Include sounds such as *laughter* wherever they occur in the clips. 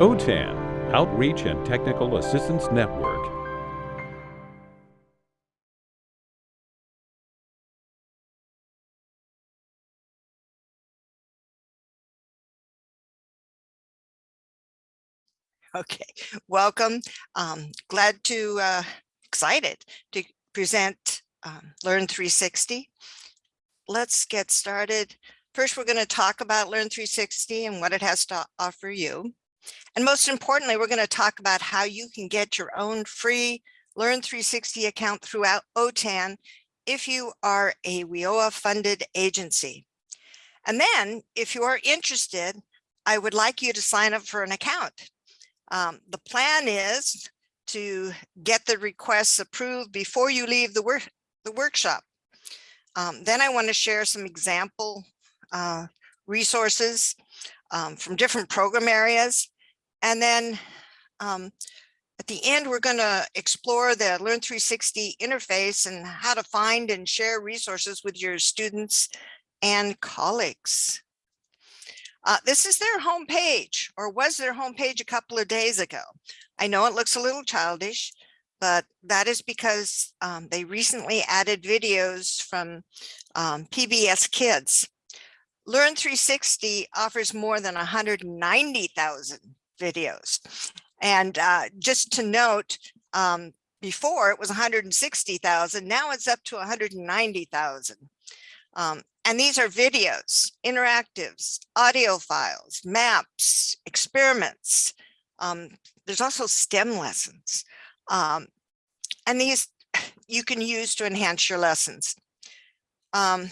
OTAN, Outreach and Technical Assistance Network. Okay, welcome. Um, glad to, uh, excited to present um, Learn 360. Let's get started. First, we're going to talk about Learn 360 and what it has to offer you. And most importantly, we're going to talk about how you can get your own free Learn 360 account throughout OTAN if you are a WIOA funded agency. And then if you are interested, I would like you to sign up for an account. Um, the plan is to get the requests approved before you leave the work the workshop. Um, then I want to share some example uh, resources um, from different program areas. And then um, at the end, we're going to explore the Learn 360 interface and how to find and share resources with your students and colleagues. Uh, this is their homepage or was their homepage a couple of days ago. I know it looks a little childish, but that is because um, they recently added videos from um, PBS Kids. Learn 360 offers more than 190,000 videos. And uh, just to note, um, before it was 160,000, now it's up to 190,000. Um, and these are videos, interactives, audio files, maps, experiments. Um, there's also STEM lessons. Um, and these you can use to enhance your lessons. Um,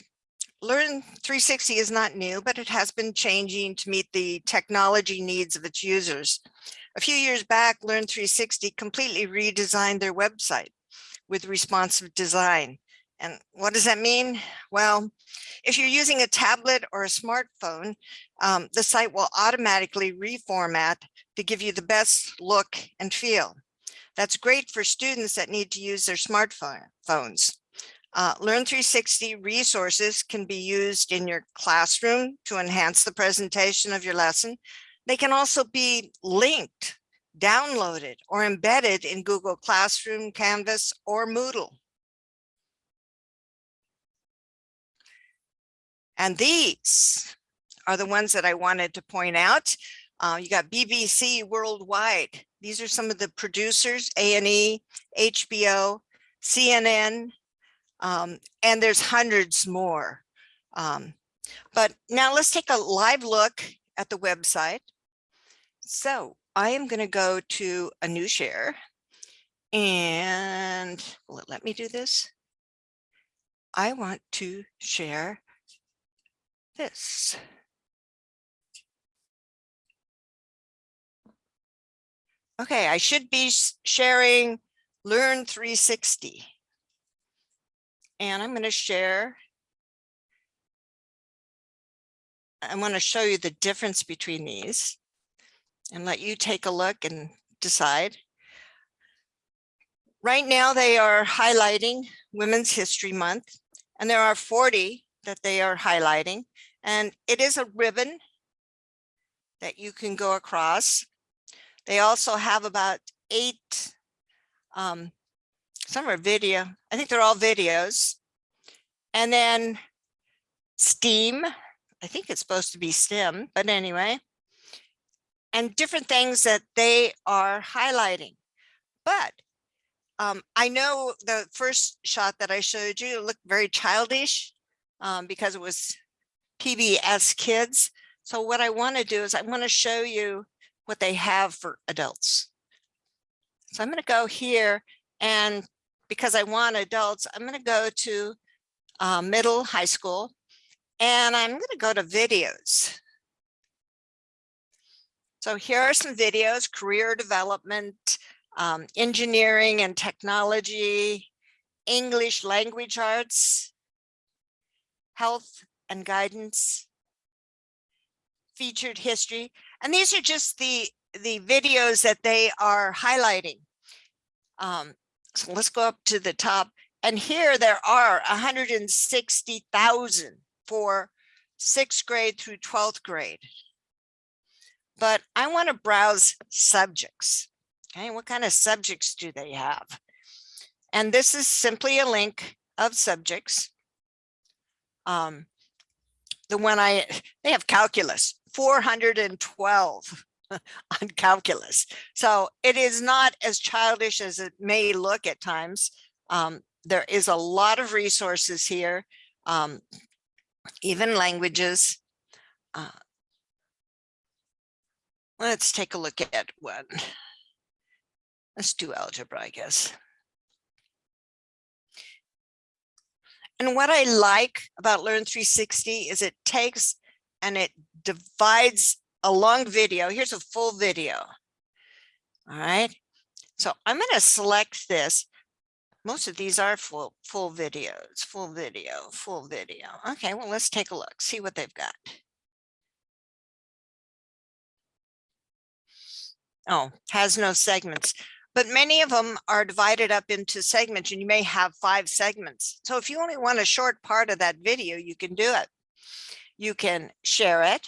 Learn 360 is not new, but it has been changing to meet the technology needs of its users. A few years back, Learn 360 completely redesigned their website with responsive design. And what does that mean? Well, if you're using a tablet or a smartphone, um, the site will automatically reformat to give you the best look and feel. That's great for students that need to use their smartphones. Uh, Learn 360 resources can be used in your classroom to enhance the presentation of your lesson. They can also be linked, downloaded, or embedded in Google Classroom, Canvas, or Moodle. And these are the ones that I wanted to point out. Uh, you got BBC Worldwide. These are some of the producers, A&E, HBO, CNN, um, and there's hundreds more. Um, but now let's take a live look at the website. So I am going to go to a new share and let me do this? I want to share this. Okay, I should be sharing Learn 360. And I'm going to share. I want to show you the difference between these and let you take a look and decide. Right now, they are highlighting Women's History Month, and there are 40 that they are highlighting. And it is a ribbon that you can go across. They also have about eight, um, some are video, I think they're all videos. And then STEAM, I think it's supposed to be STEM, but anyway, and different things that they are highlighting. But um, I know the first shot that I showed you looked very childish um, because it was PBS kids. So what I want to do is I want to show you what they have for adults. So I'm going to go here and because I want adults, I'm going to go to uh, middle high school and I'm going to go to videos. So here are some videos, career development, um, engineering and technology, English language arts, health and guidance, featured history. And these are just the, the videos that they are highlighting. Um, so let's go up to the top. And here there are 160,000 for sixth grade through 12th grade. but I want to browse subjects. Okay, what kind of subjects do they have? And this is simply a link of subjects. Um, the one I, they have calculus, 412 *laughs* on calculus. So it is not as childish as it may look at times. Um, there is a lot of resources here, um, even languages. Uh, let's take a look at one. Let's do algebra, I guess. And what I like about Learn 360 is it takes and it divides a long video. Here's a full video. All right. So I'm going to select this. Most of these are full, full videos, full video, full video. Okay, well, let's take a look, see what they've got. Oh, has no segments, but many of them are divided up into segments and you may have five segments. So if you only want a short part of that video, you can do it. You can share it.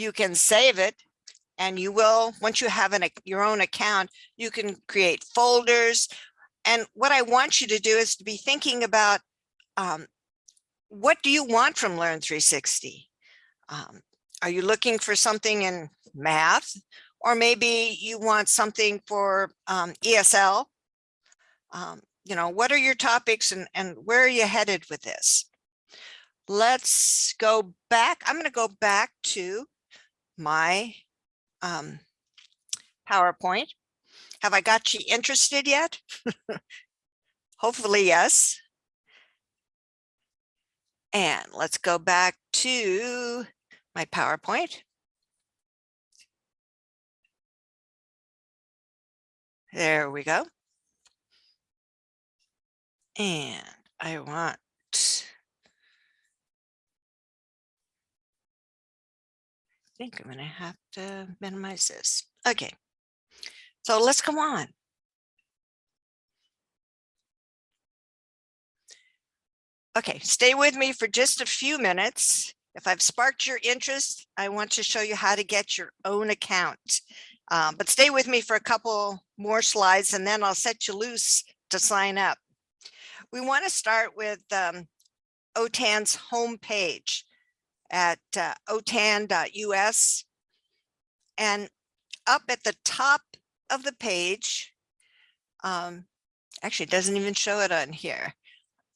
You can save it and you will, once you have an, your own account, you can create folders. And what I want you to do is to be thinking about um, what do you want from Learn 360? Um, are you looking for something in math? Or maybe you want something for um, ESL? Um, you know, what are your topics and, and where are you headed with this? Let's go back. I'm going to go back to my um, PowerPoint. Have I got you interested yet? *laughs* Hopefully, yes. And let's go back to my PowerPoint. There we go. And I want think I'm gonna have to minimize this. Okay, so let's go on. Okay, stay with me for just a few minutes. If I've sparked your interest, I want to show you how to get your own account. Um, but stay with me for a couple more slides and then I'll set you loose to sign up. We want to start with um, OTAN's homepage at uh, otan.us. And up at the top of the page, um, actually it doesn't even show it on here.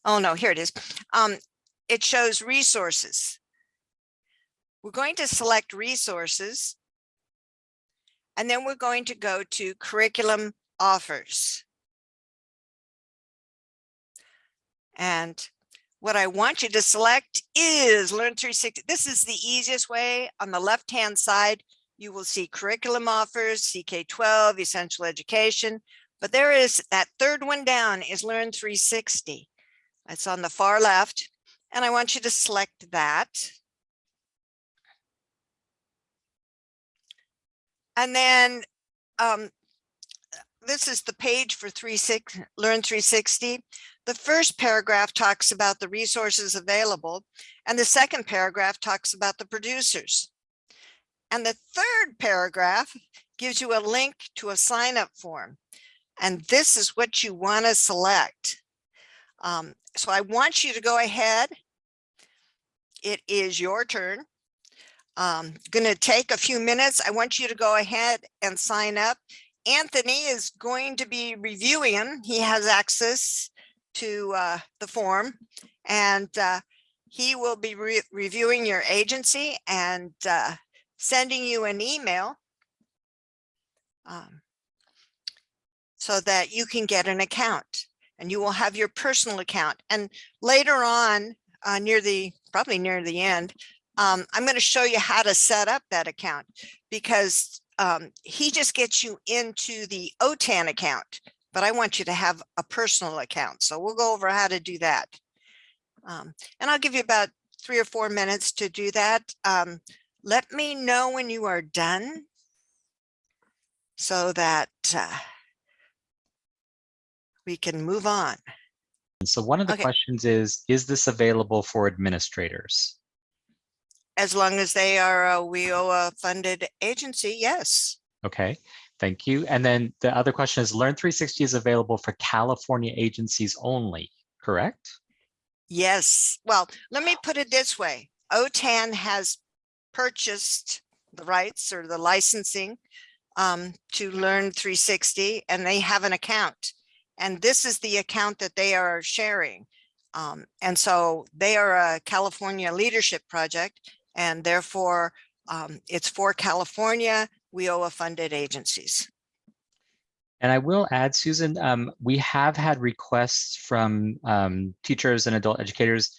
Oh no, here it is. Um, it shows resources. We're going to select resources and then we're going to go to curriculum offers. And what I want you to select is Learn 360. This is the easiest way. On the left-hand side, you will see curriculum offers, CK12, essential education. But there is that third one down is Learn 360. It's on the far left. And I want you to select that. And then um, this is the page for 36, Learn 360. The first paragraph talks about the resources available, and the second paragraph talks about the producers. And the third paragraph gives you a link to a sign up form. And this is what you want to select. Um, so I want you to go ahead. It is your turn. Um, going to take a few minutes. I want you to go ahead and sign up. Anthony is going to be reviewing. He has access to uh, the form and uh, he will be re reviewing your agency and uh, sending you an email um, so that you can get an account and you will have your personal account. And later on, uh, near the probably near the end, um, I'm going to show you how to set up that account because um, he just gets you into the OTAN account but I want you to have a personal account. So we'll go over how to do that. Um, and I'll give you about three or four minutes to do that. Um, let me know when you are done so that uh, we can move on. So one of the Okay. questions is, is this available for administrators? as long as they are a WIOA funded agency, yes. Okay, thank you. And then the other question is Learn 360 is available for California agencies only, correct? Yes. Well, let me put it this way. OTAN has purchased the rights or the licensing um, to Learn 360 and they have an account. And this is the account that they are sharing. Um, and so they are a California leadership project and therefore um, it's for California WIOA funded agencies. And I will add, Susan, um, we have had requests from um, teachers and adult educators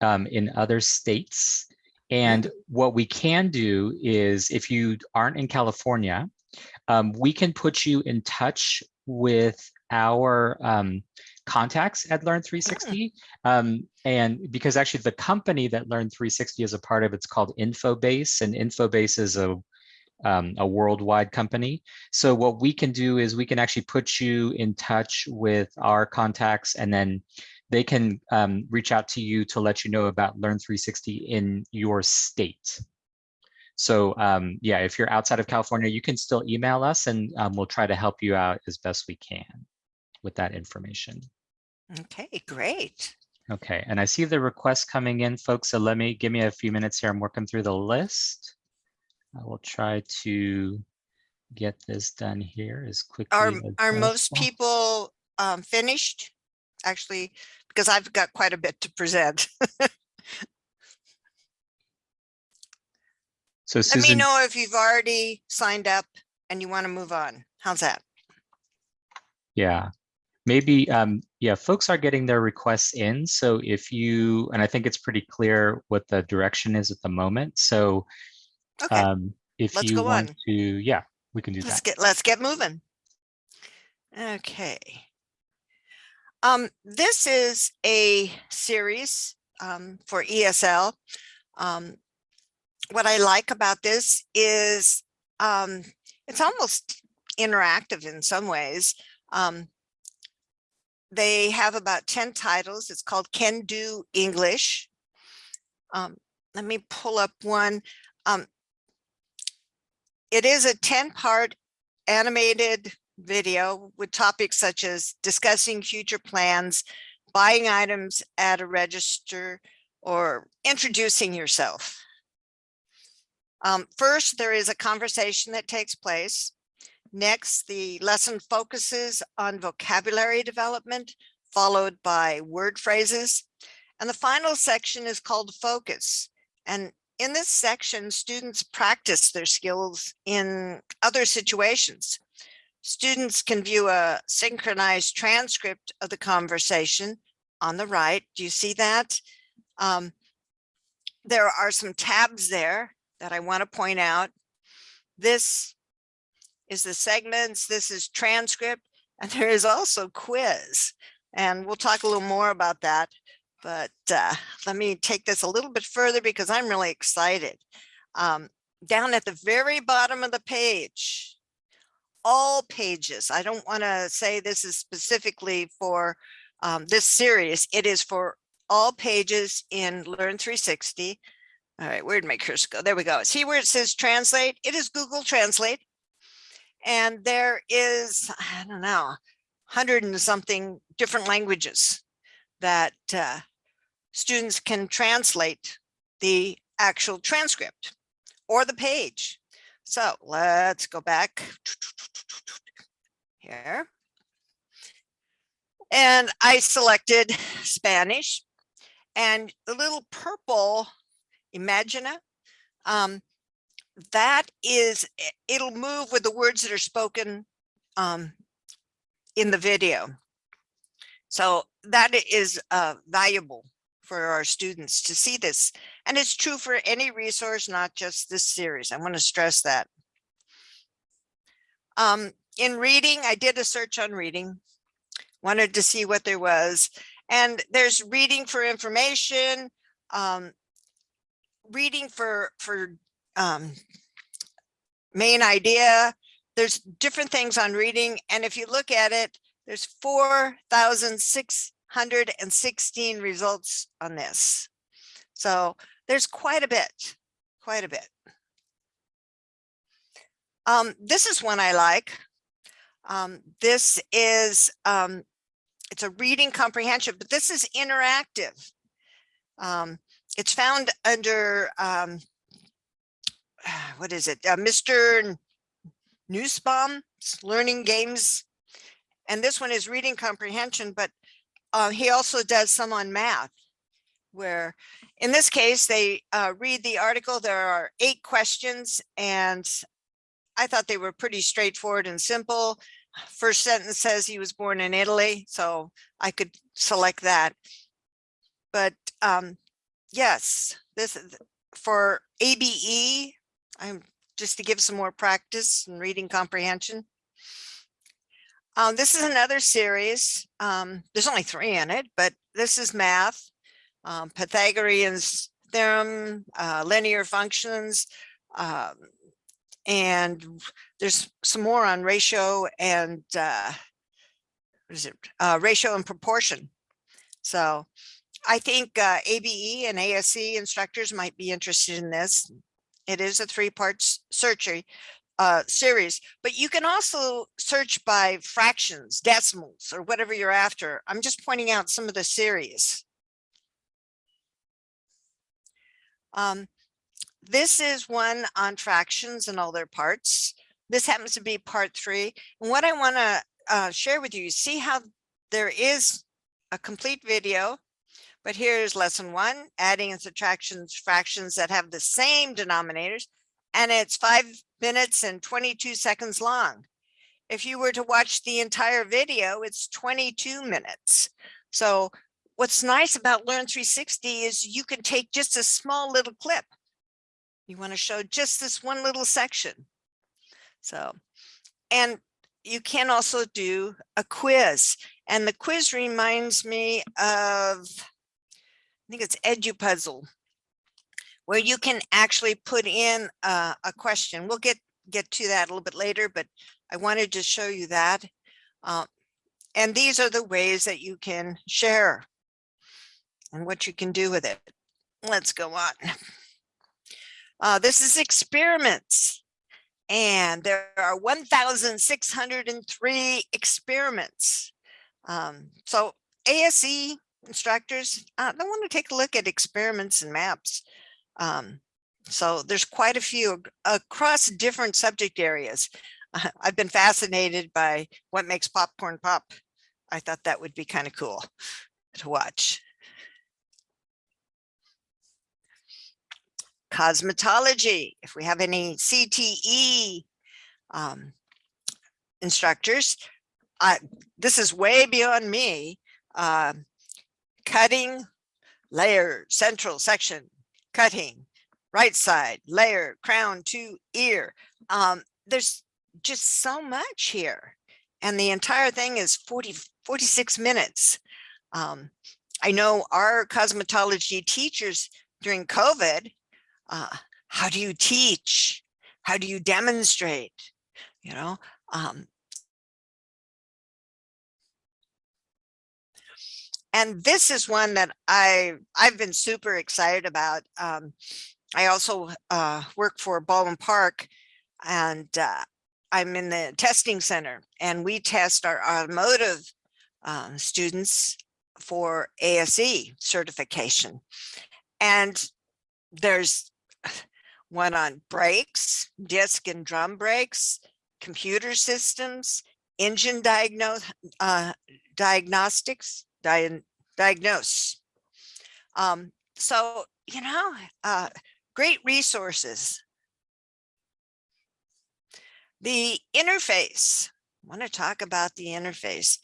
um, in other states. And what we can do is if you aren't in California, um, we can put you in touch with our um, contacts at Learn 360. Um, and because actually the company that Learn 360 is a part of, it's called Infobase and Infobase is a um, a worldwide company. So what we can do is we can actually put you in touch with our contacts and then they can um, reach out to you to let you know about Learn 360 in your state. So um, yeah, if you're outside of California, you can still email us and um, we'll try to help you out as best we can with that information. Okay, great. Okay, and I see the requests coming in, folks. So let me give me a few minutes here. I'm working through the list. I will try to get this done here as quickly Are, as are most people um, finished? Actually, because I've got quite a bit to present. *laughs* So Let me know if you've already signed up and you want to move on. How's that? yeah, maybe, um, yeah, folks are getting their requests in. So if you, and I think it's pretty clear what the direction is at the moment. So Okay, um, if let's you go want on. to, yeah, we can do let's that. get, let's get moving. Okay. Um, this is a series um, for ESL. Um, what I like about this is um, it's almost interactive in some ways. Um, they have about 10 titles. It's called Can Do English. Um, let me pull up one. Um, it is a 10 part animated video with topics such as discussing future plans, buying items at a register, or introducing yourself. Um, first, there is a conversation that takes place. Next, the lesson focuses on vocabulary development, followed by word phrases. And the final section is called focus. And in this section, students practice their skills in other situations. Students can view a synchronized transcript of the conversation on the right. Do you see that? Um, there are some tabs there that I want to point out. This is the segments, this is transcript, and *laughs* there is also quiz. And we'll talk a little more about that. But uh, let me take this a little bit further because I'm really excited. Um, down at the very bottom of the page, all pages. I don't want to say this is specifically for um, this series. It is for all pages in Learn 360. All right, where'd my cursor go? There we go. See where it says translate? It is Google Translate. And there is, I don't know, hundred and something different languages that uh, students can translate the actual transcript or the page. So let's go back here. And I selected Spanish and the little purple Imagina, um, that is, it'll move with the words that are spoken um, in the video. So that is uh, valuable for our students to see this. And it's true for any resource, not just this series. I want to stress that. Um, in reading, I did a search on reading, wanted to see what there was. And there's reading for information, um, reading for, for um, main idea. There's different things on reading. And if you look at it, there's 4,616 results on this. So there's quite a bit. quite a bit. Um, this is one I like. Um, this is, um, it's a reading comprehension, but this is interactive. Um, it's found under, um, *sighs* what is it? Uh, Mr. Nussbaum's Learning Games. And this one is reading comprehension, but uh, he also does some on math where in this case, they uh, read the article. There are eight questions and I thought they were pretty straightforward and simple. First sentence says he was born in Italy, so I could select that. But um, yes, this for ABE, I'm just to give some more practice in reading comprehension. Um, this is another series. Um, there's only three in it, but this is math, um, Pythagorean's theorem, uh, linear functions, um, and there's some more on ratio and uh, what is it? Uh, ratio and proportion. So I think uh, ABE and ASE instructors might be interested in this. It is a three parts search uh, series, but you can also search by fractions, decimals, or whatever you're after. I'm just pointing out some of the series. Um, this is one on fractions and all their parts. This happens to be part three. And what I want to uh, share with you, see how there is a complete video, but here's lesson one, adding and subtractions, fractions that have the same denominators, and it's five minutes and 22 seconds long. If you were to watch the entire video, it's 22 minutes. So what's nice about Learn 360 is you can take just a small little clip you want to show just this one little section. So, and you can also do a quiz. And the quiz reminds me of, I think it's EduPuzzle, where you can actually put in a, a question. We'll get, get to that a little bit later, but I wanted to show you that. Uh, and these are the ways that you can share and what you can do with it. Let's go on. *laughs* Uh, this is experiments. And there are 1,603 experiments. Um, so ASE instructors, uh, they want to take a look at experiments and maps. Um, so there's quite a few across different subject areas. Uh, *laughs* I've been fascinated by what makes popcorn pop. I thought that would be kind of cool to watch. cosmetology, if we have any CTE um, instructors, I, this is way beyond me. Uh, cutting, layer, central section, cutting, right side, layer, crown to ear. Um, there's just so much here. And the entire thing is 40, 46 minutes. Um, I know our cosmetology teachers during COVID uh, how do you teach? How do you demonstrate? You know, um, and this is one that I I've been super excited about. Um, I also uh, work for Baldwin Park, and uh, I'm in the testing center, and we test our automotive um, students for ASE certification. And there's one on brakes, disc and drum brakes, computer systems, engine diagnose, uh, diagnostics, di diagnose. Um, so, you know, uh, great resources. The interface, I want to talk about the interface.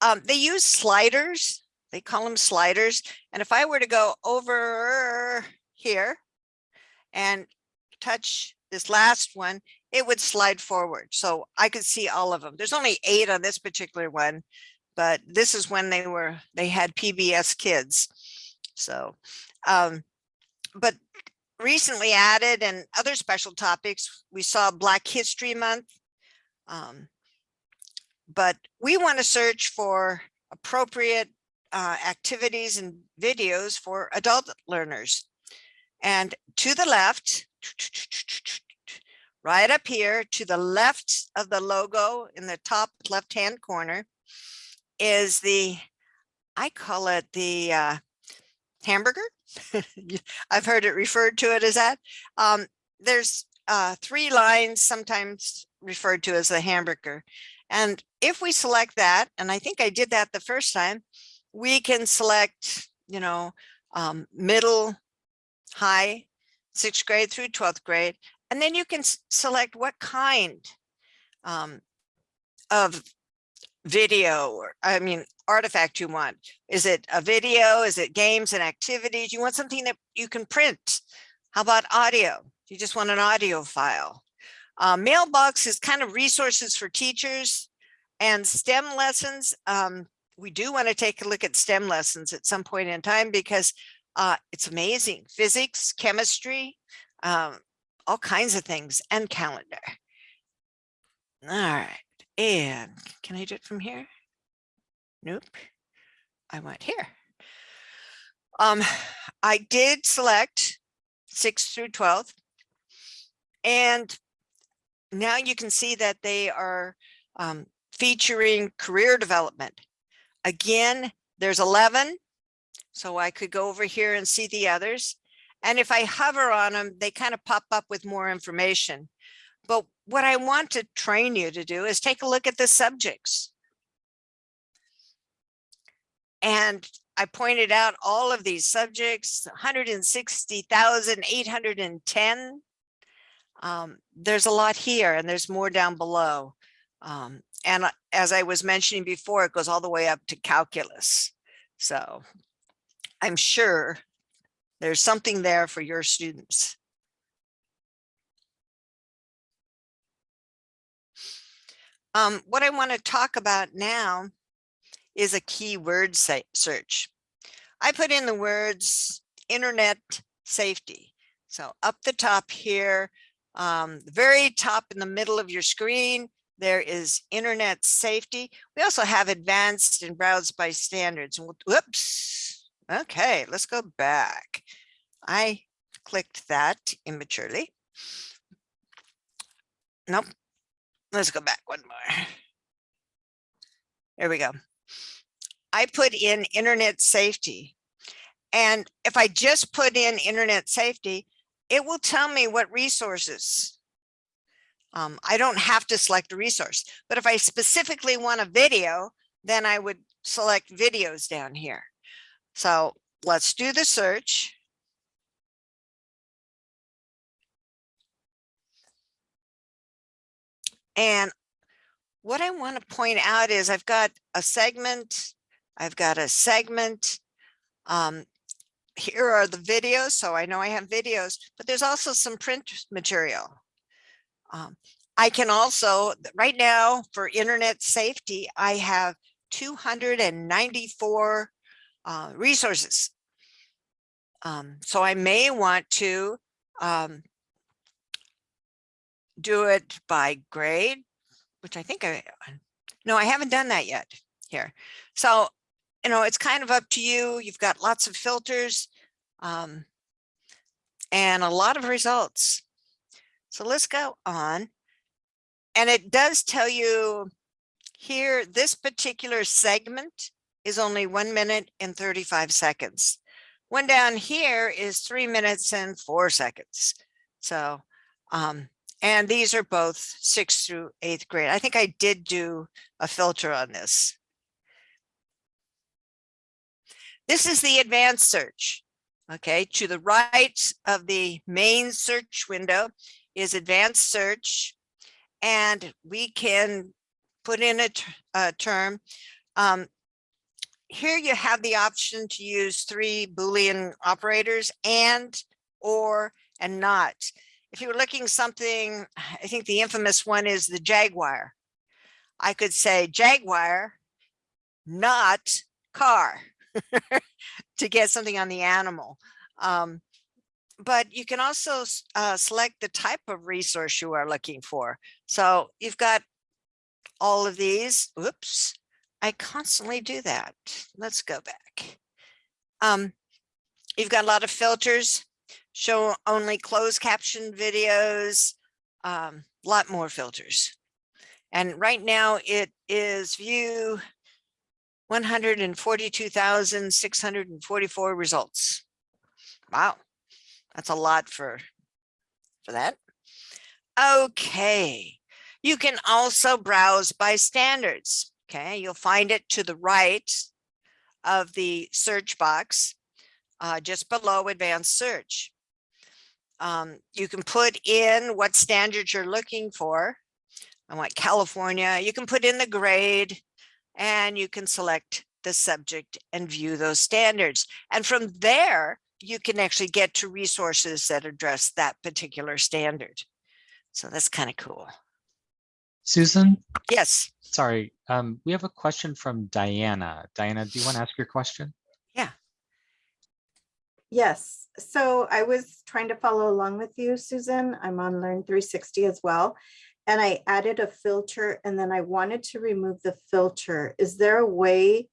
Um, they use sliders, they call them sliders. And if I were to go over here, and touch this last one, it would slide forward. So I could see all of them. There's only eight on this particular one, but this is when they were, they had PBS kids. So, um, but recently added and other special topics, we saw Black History Month. Um, but we want to search for appropriate uh, activities and videos for adult learners. And to the left, right up here to the left of the logo in the top left-hand corner is the, I call it the uh, hamburger. *laughs* I've heard it referred to it as that. Um, there's uh, three lines, sometimes referred to as the hamburger. And if we select that, and I think I did that the first time, we can select, you know, um, middle, high, sixth grade through 12th grade. And then you can select what kind um, of video or, I mean, artifact you want. Is it a video? Is it games and activities? You want something that you can print? How about audio? You just want an audio file. Uh, mailbox is kind of resources for teachers and STEM lessons. Um, we do want to take a look at STEM lessons at some point in time because uh, it's amazing. Physics, chemistry, um, all kinds of things and calendar. All right. And can I do it from here? Nope. I went here. Um, I did select six through 12. And now you can see that they are um, featuring career development. Again, there's 11. So I could go over here and see the others. And if I hover on them, they kind of pop up with more information. But what I want to train you to do is take a look at the subjects. And I pointed out all of these subjects, 160,810. Um, there's a lot here and there's more down below. Um, and as I was mentioning before, it goes all the way up to calculus. So I'm sure there's something there for your students. Um, what I want to talk about now is a keyword search. I put in the words internet safety. So up the top here, um, the very top in the middle of your screen, there is internet safety. We also have advanced and browse by standards. Whoops. Okay, let's go back. I clicked that immaturely. Nope. Let's go back one more. There we go. I put in internet safety. And if I just put in internet safety, it will tell me what resources. Um, I don't have to select a resource, but if I specifically want a video, then I would select videos down here. So let's do the search. And what I want to point out is I've got a segment, I've got a segment. Um, here are the videos, so I know I have videos, but there's also some print material. Um, I can also, right now for internet safety, I have 294 uh, resources. Um, so I may want to um, do it by grade, which I think I, no, I haven't done that yet here. So, you know, it's kind of up to you. You've got lots of filters um, and a lot of results. So let's go on. And it does tell you here, this particular segment is only one minute and 35 seconds. One down here is three minutes and four seconds. So, um, and these are both sixth through eighth grade. I think I did do a filter on this. This is the advanced search. Okay, to the right of the main search window is advanced search. And we can put in a term. Um, here you have the option to use three Boolean operators and, or, and not. If you were looking something, *sighs* I think the infamous one is the Jaguar. I could say Jaguar, not car *laughs* to get something on the animal. Um, but you can also uh, select the type of resource you are looking for. So you've got all of these. Oops, I constantly do that. Let's go back. Um, you've got a lot of filters. show only closed caption videos, um, lot more filters. And right now it is view one hundred and forty-two thousand, six hundred and forty-four results. Wow, that's a lot for, for that. Okay, you can also browse by standards. Okay, you'll find it to the right of the search box, uh, just below advanced search. Um, you can put in what standards you're looking for. I want California. You can put in the grade and you can select the subject and view those standards. And from there, you can actually get to resources that address that particular standard. So that's kind of cool. Susan, Yes, sorry, um, we have a question from Diana. Diana, do you want to ask your question? Yeah. Yes, so I was trying to follow along with you, Susan. I'm on Learn 360 as well. And I added a filter and then I wanted to remove the filter. Is there a way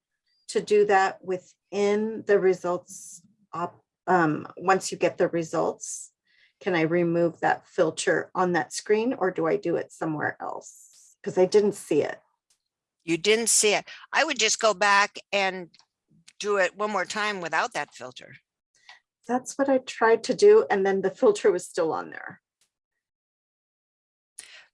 to do that within the results? op- Um, once you get the results, can I remove that filter on that screen or do I do it somewhere else? Because I didn't see it. You didn't see it. I would just go back and do it one more time without that filter. That's what I tried to do and then the filter was still on there.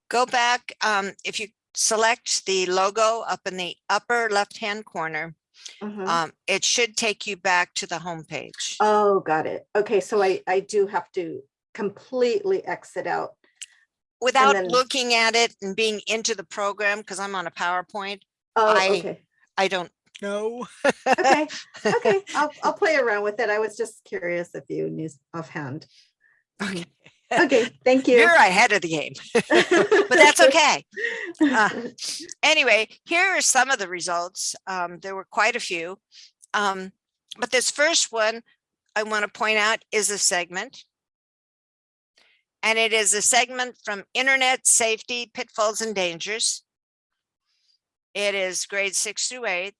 Go back, um, if you select the logo up in the upper left-hand corner, Mhm. um, it should take you back to the home page. Oh, got it. Okay, so I, I do have to completely exit out. Without then- looking at it and being into the program, because I'm on a PowerPoint, Oh, I- okay, I don't know. okay, okay. *laughs* I'll, I'll play around with it. I was just curious if you knew offhand. Okay. Okay, thank *laughs* you. You're ahead of the game, *laughs* but that's okay. Uh, Anyway, here are some of the results. Um, there were quite a few. Um, but this first one I want to point out is a segment. And it is a segment from Internet Safety Pitfalls and Dangers. It is grade six through eight.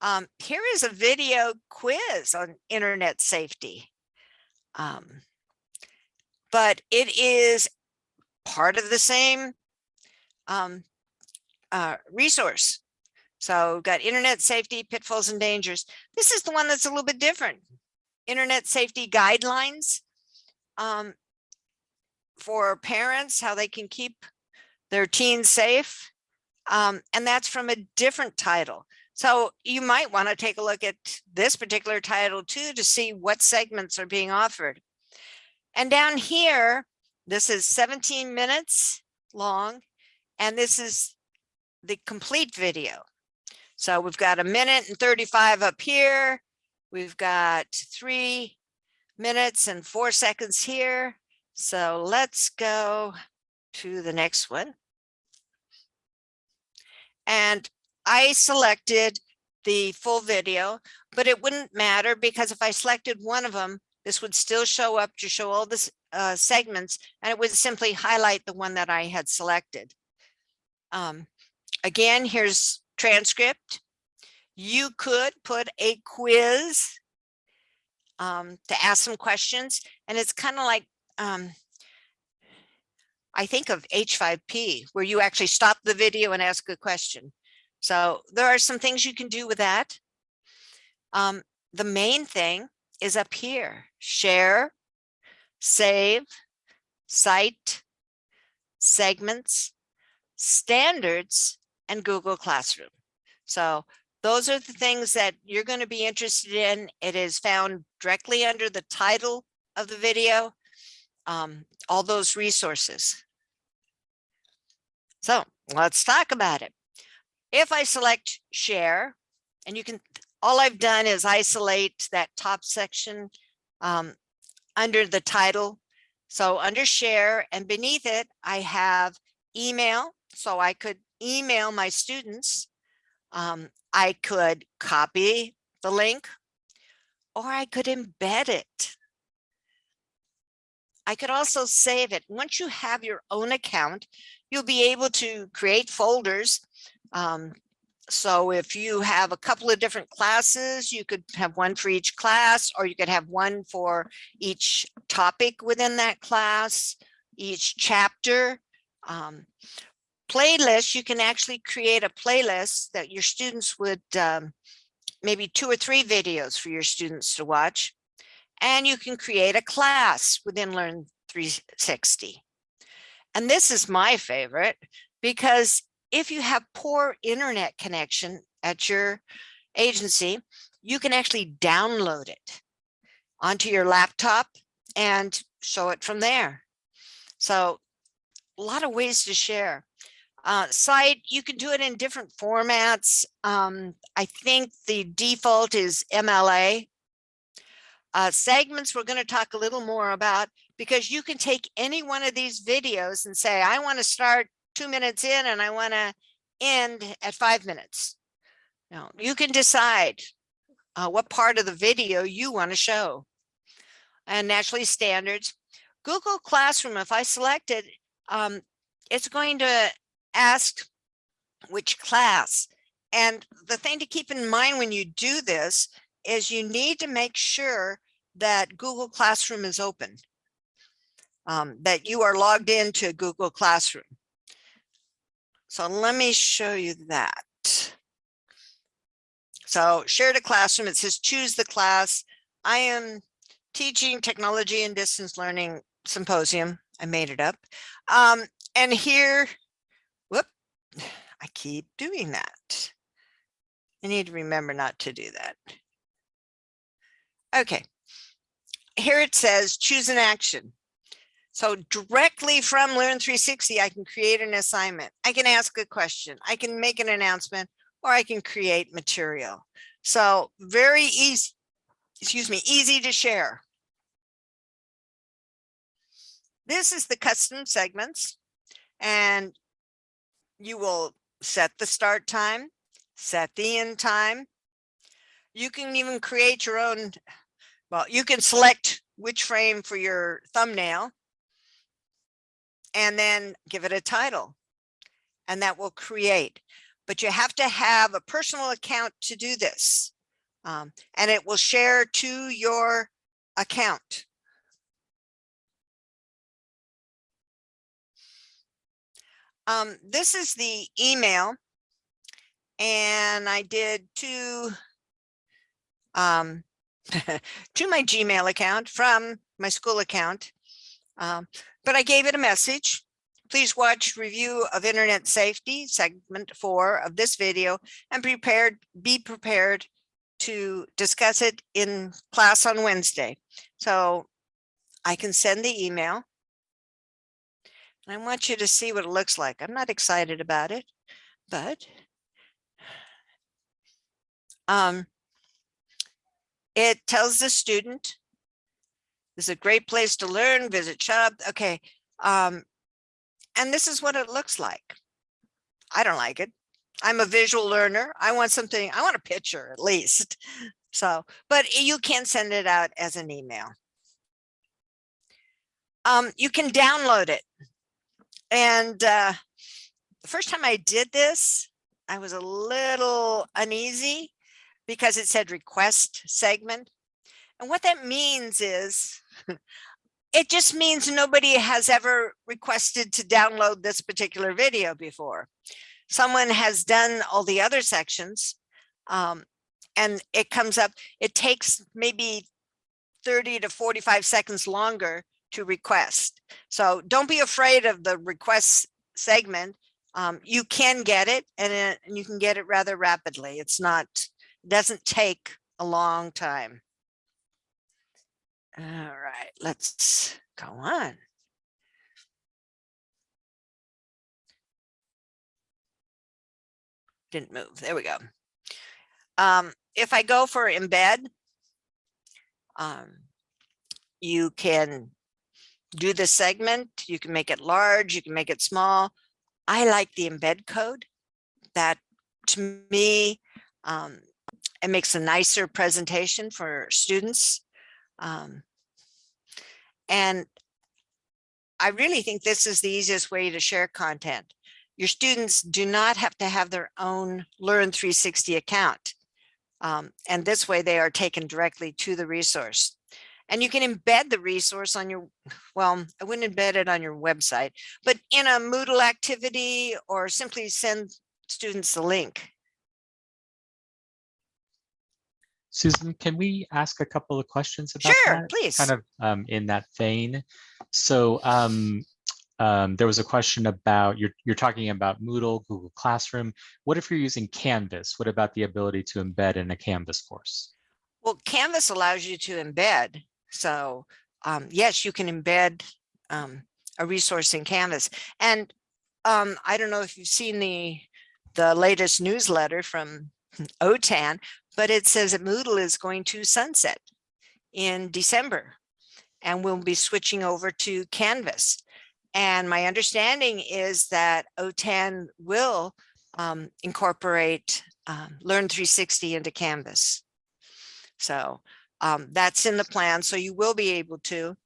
Um, here is a video quiz on internet safety. Um, but it is part of the same um, uh, resource. So we've got internet safety pitfalls and dangers. This is the one that's a little bit different. Internet safety guidelines um, for parents, how they can keep their teens safe. Um, and that's from a different title. So you might want to take a look at this particular title too to see what segments are being offered. And down here, this is 17 minutes long, and this is the complete video. So we've got a minute and 35 up here. We've got three minutes and four seconds here. So let's go to the next one. And I selected the full video, but it wouldn't matter because if I selected one of them, this would still show up to show all the uh, segments and it would simply highlight the one that I had selected. Um, again, here's transcript. You could put a quiz um, to ask some questions and it's kind of like um, I think of H5P where you actually stop the video and ask a question. So there are some things you can do with that. Um, the main thing is up here, share, save, cite, segments, standards, and Google Classroom. So those are the things that you're going to be interested in. It is found directly under the title of the video, um, all those resources. So let's talk about it. If I select share, and you can, all I've done is isolate that top section um, under the title. So under share and beneath it, I have email. So I could email my students. Um, I could copy the link or I could embed it. I could also save it. Once you have your own account, you'll be able to create folders um, so if you have a couple of different classes, you could have one for each class, or you could have one for each topic within that class, each chapter. Um, Playlists, you can actually create a playlist that your students would, um, maybe two or three videos for your students to watch. And you can create a class within Learn 360. And this is my favorite because if you have poor internet connection at your agency, you can actually download it onto your laptop and show it from there. So a lot of ways to share. Uh, cite, you can do it in different formats. Um, I think the default is MLA. Uh, segments, we're going to talk a little more about because you can take any one of these videos and say, I want to start two minutes in and I want to end at five minutes. Now you can decide uh, what part of the video you want to show. And naturally standards. Google Classroom, if I select it, um, it's going to ask which class. And the thing to keep in mind when you do this is you need to make sure that Google Classroom is open, um, that you are logged into Google Classroom. So let me show you that. So shared a classroom, it says choose the class. I am teaching technology and distance learning symposium. I made it up. Um, and here, whoop, *sighs* I keep doing that. I need to remember not to do that. Okay, here it says choose an action. So directly from Learn 360, I can create an assignment. I can ask a question. I can make an announcement or I can create material. So very easy, excuse me, easy to share. This is the custom segments and you will set the start time, set the end time. You can even create your own, well, you can select which frame for your thumbnail and then give it a title and that will create. But you have to have a personal account to do this um, and it will share to your account. Um, this is the email and I did two um, *laughs* to my Gmail account from my school account. Um, but I gave it a message. Please watch review of internet safety segment four of this video and prepared, be prepared to discuss it in class on Wednesday. So I can send the email. And I want you to see what it looks like. I'm not excited about it, but um, it tells the student this is a great place to learn, visit shop. Okay. Um, and this is what it looks like. I don't like it. I'm a visual learner. I want something, I want a picture at least. *laughs* So, but you can send it out as an email. Um, you can download it. And uh, the first time I did this, I was a little uneasy because it said request segment. And what that means is *laughs* it just means nobody has ever requested to download this particular video before. Someone has done all the other sections um, and it comes up, it takes maybe 30 to 45 seconds longer to request. So don't be afraid of the request segment. Um, you can get it and, it and you can get it rather rapidly. It's not, doesn't take a long time. All right, let's go on. Didn't move. There we go. Um, if I go for embed, um, you can do the segment. You can make it large. You can make it small. I like the embed code. That to me, um, it makes a nicer presentation for students. Um, and I really think this is the easiest way to share content. your students do not have to have their own Learn 360 account. Um, and this way they are taken directly to the resource. And you can embed the resource on your, well, I wouldn't embed it on your website, but in a Moodle activity or simply send students the link. Susan, can we ask a couple of questions about Sure, that? please. Kind of um, in that vein. So um, um, there was a question about, you're, you're talking about Moodle, Google Classroom. What if you're using Canvas? What about the ability to embed in a Canvas course? Well, Canvas allows you to embed. So um, yes, you can embed um, a resource in Canvas. And um, I don't know if you've seen the the latest newsletter from *laughs* OTAN, but it says that Moodle is going to sunset in December and we'll be switching over to Canvas. And my understanding is that OTAN will um, incorporate um, Learn 360 into Canvas. So um, that's in the plan. So you will be able to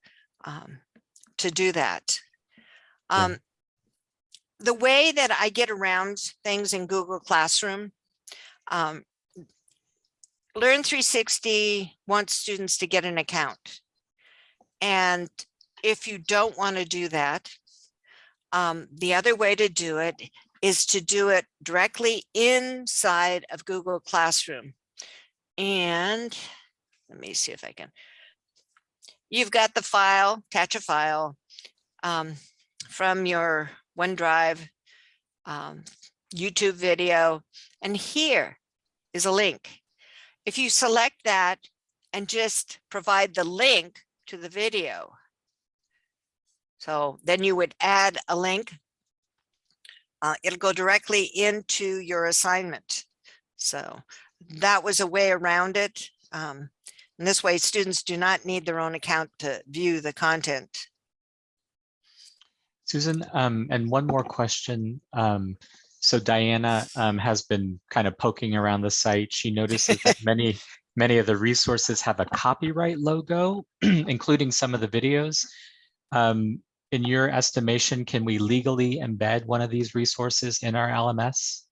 um, to do that. Um, the way that I get around things in Google Classroom, um, Learn 360 wants students to get an account. And if you don't want to do that, um, the other way to do it is to do it directly inside of Google Classroom. And let me see if I can. You've got the file, attach a file um, from your OneDrive, um, YouTube video, and here is a link. If you select that and just provide the link to the video, so then you would add a link. Uh, it'll go directly into your assignment. So that was a way around it. Um, and this way students do not need their own account to view the content. Susan, um, and one more question. Um, so Diana um, has been kind of poking around the site. She notices that *laughs* many, many of the resources have a copyright logo, *clears throat* including some of the videos. Um, in your estimation, can we legally embed one of these resources in our LMS?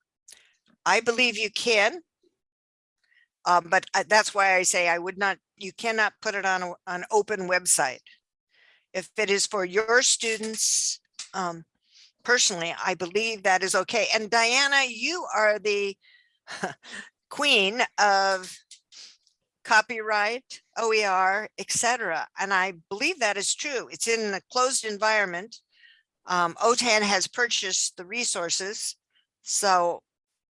I believe you can. Um, but I- that's why I say I would not, you cannot put it on a- an open website. If it is for your students, um, personally, I believe that is okay. And Diana, you are the *laughs* queen of copyright, OER, etc. And I believe that is true. It's in a closed environment. Um, OTAN has purchased the resources. So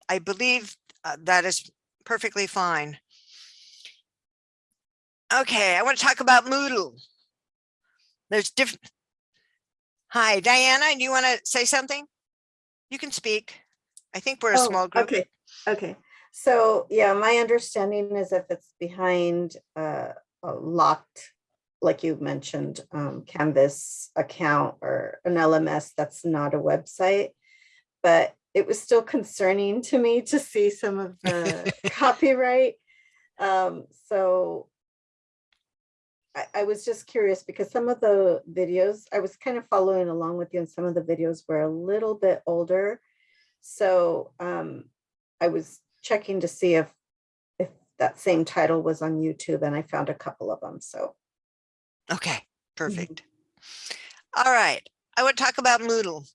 I believe uh, that is perfectly fine. Okay, I want to talk about Moodle. There's different. Hi, Diana, do you want to say something? You can speak. I think we're a Oh, small group. Okay, okay. So, yeah, my understanding is if it's behind uh, a locked, like you mentioned, um, Canvas account or an LMS, that's not a website. But it was still concerning to me to see some of the *laughs* copyright. Um, so I, I was just curious because some of the videos, I was kind of following along with you and some of the videos were a little bit older. So um, I was checking to see if if that same title was on YouTube and I found a couple of them. So Okay, perfect. All right, I want to talk about Moodle.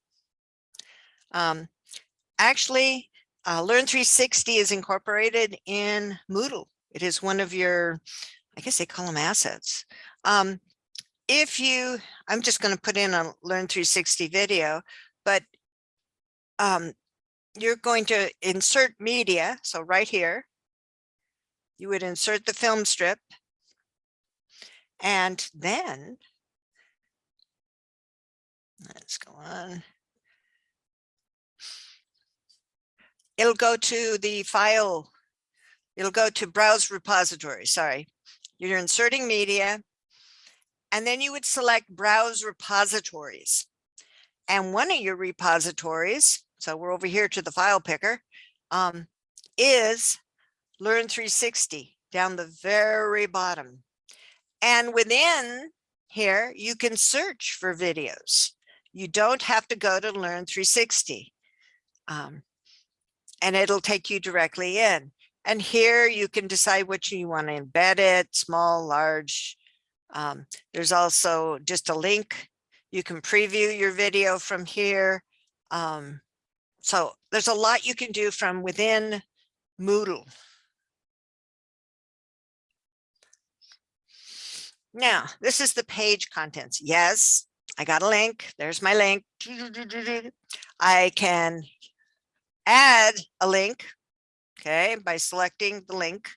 Um, actually, uh, Learn 360 is incorporated in Moodle. It is one of your, I guess they call them assets. Um, if you, I'm just going to put in a Learn 360 video, but um, you're going to insert media. So right here, you would insert the film strip. And then let's go on. It'll go to the file. It'll go to browse repository. Sorry, you're inserting media. And then you would select browse repositories. And one of your repositories, so we're over here to the file picker, um, is Learn 360 down the very bottom. And within here, you can search for videos. You don't have to go to Learn 360. Um, and it'll take you directly in. And here you can decide which you want to embed it, small, large. Um, there's also just a link. You can preview your video from here. Um, so there's a lot you can do from within Moodle. Now, this is the page contents. Yes, I got a link. There's my link. I can add a link, okay, by selecting the link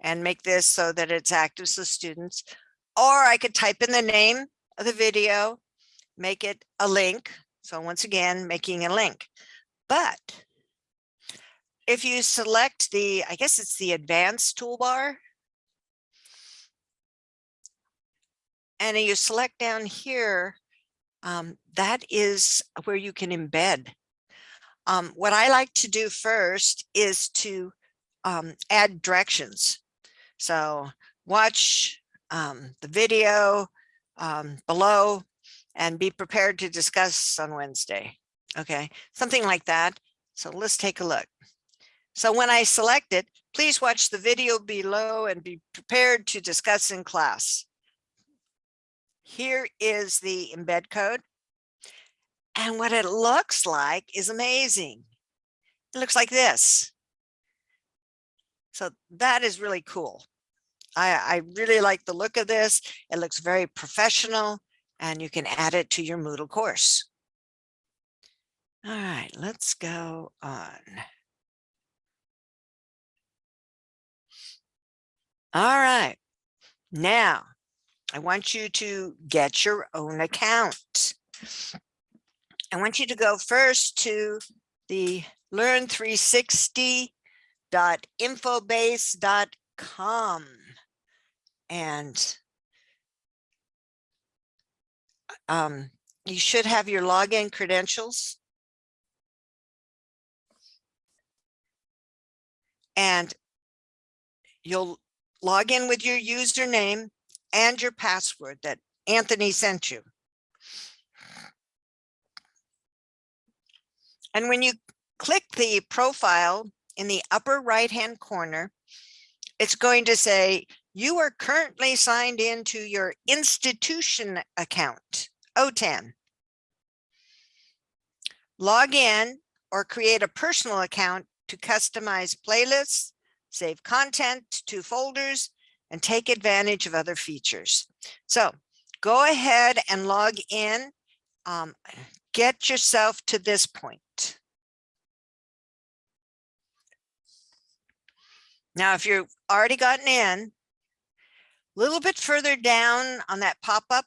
and make this so that it's active to students. Or I could type in the name of the video, make it a link. So once again, making a link. But if you select the, I guess it's the advanced toolbar, and you select down here, um, that is where you can embed. Um, what I like to do first is to um, add directions. So watch um, the video um, below and be prepared to discuss on Wednesday. Okay, something like that. So let's take a look. So when I select it, please watch the video below and be prepared to discuss in class. Here is the embed code. And what it looks like is amazing. It looks like this. So that is really cool. I, I really like the look of this. It looks very professional and you can add it to your Moodle course. All right, let's go on. All right, now I want you to get your own account. I want you to go first to the learn360.infobase.com and um, you should have your login credentials. And you'll log in with your username and your password that Anthony sent you. And when you click the profile in the upper right hand corner, it's going to say you are currently signed into your institution account, OTAN. Log in or create a personal account to customize playlists, save content to folders, and take advantage of other features. So go ahead and log in. Um, get yourself to this point. Now, if you've already gotten in, a little bit further down on that pop-up,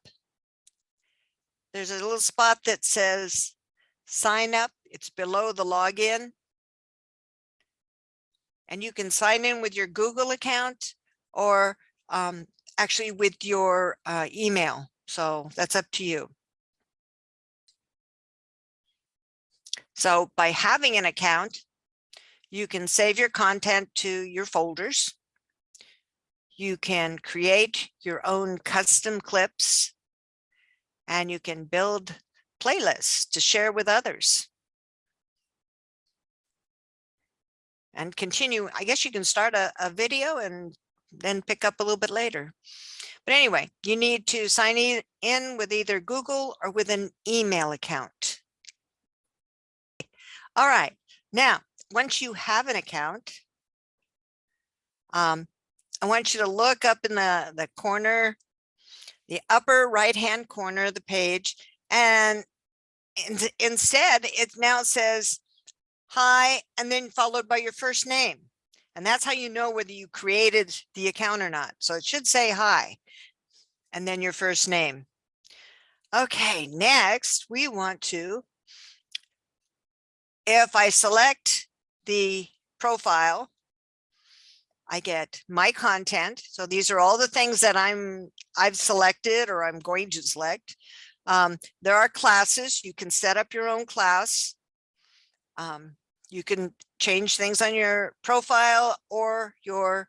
there's a little spot that says sign up. It's below the login. And you can sign in with your Google account or um, actually with your uh, email. So that's up to you. So by having an account, you can save your content to your folders. You can create your own custom clips and you can build playlists to share with others. And continue, I guess you can start a, a video and then pick up a little bit later. But anyway, you need to sign in with either Google or with an email account. All right, now once you have an account, um, I want you to look up in the, the corner, the upper right hand corner of the page, and in, instead it now says hi, and then followed by your first name. And that's how you know whether you created the account or not. So it should say hi, and then your first name. Okay, next we want to, if I select the profile, I get my content. So these are all the things that I'm I've selected or I'm going to select. Um, there are classes. You can set up your own class. Um, you can change things on your profile or your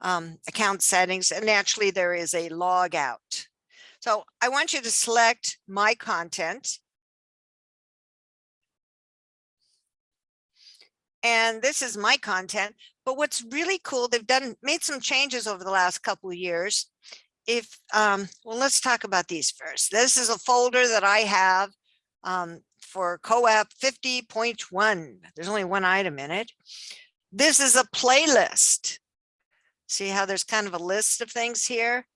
um, account settings. And naturally, there is a log out. So I want you to select my content And this is my content, but what's really cool, they've done, made some changes over the last couple of years. If, um, well, let's talk about these first. This is a folder that I have um, for COAP 50.1. There's only one item in it. This is a playlist. See how there's kind of a list of things here?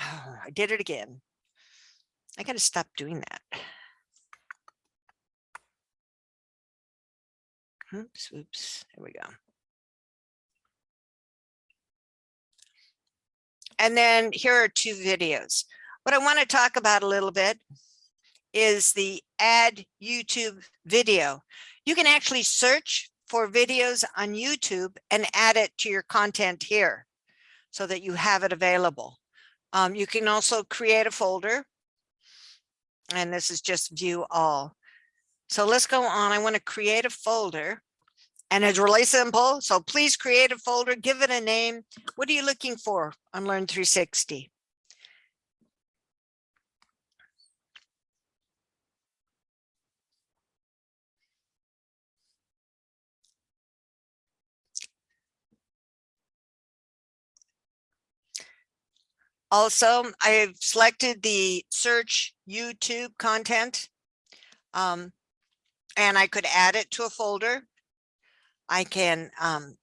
Oh, *sighs* I did it again. I got to stop doing that. Oops, oops, there we go. And then here are two videos. What I want to talk about a little bit is the add YouTube video. You can actually search for videos on YouTube and add it to your content here so that you have it available. Um, you can also create a folder and this is just view all. So let's go on. I want to create a folder and it's really simple. So please create a folder, give it a name. What are you looking for on Learn 360? Also, I've selected the search YouTube content. Um, and I could add it to a folder. I can, um,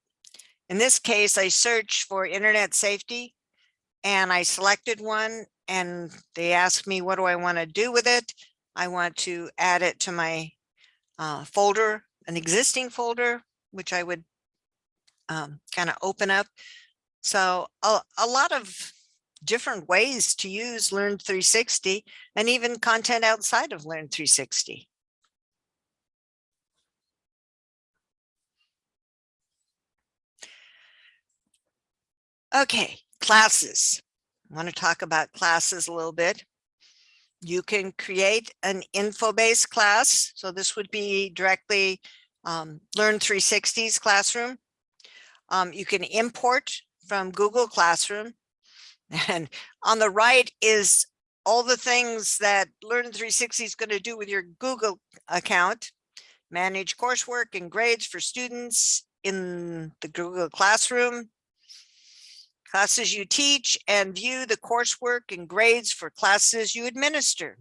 in this case, I search for internet safety and I selected one and they asked me, what do I want to do with it? I want to add it to my uh, folder, an existing folder, which I would um, kind of open up. So a, a lot of different ways to use Learn 360 and even content outside of Learn 360. Okay, classes. I want to talk about classes a little bit. You can create an Infobase class. So this would be directly um, Learn 360's classroom. Um, you can import from Google Classroom. *laughs* And on the right is all the things that Learn 360 is going to do with your Google account. Manage coursework and grades for students in the Google Classroom classes you teach and view the coursework and grades for classes you administer.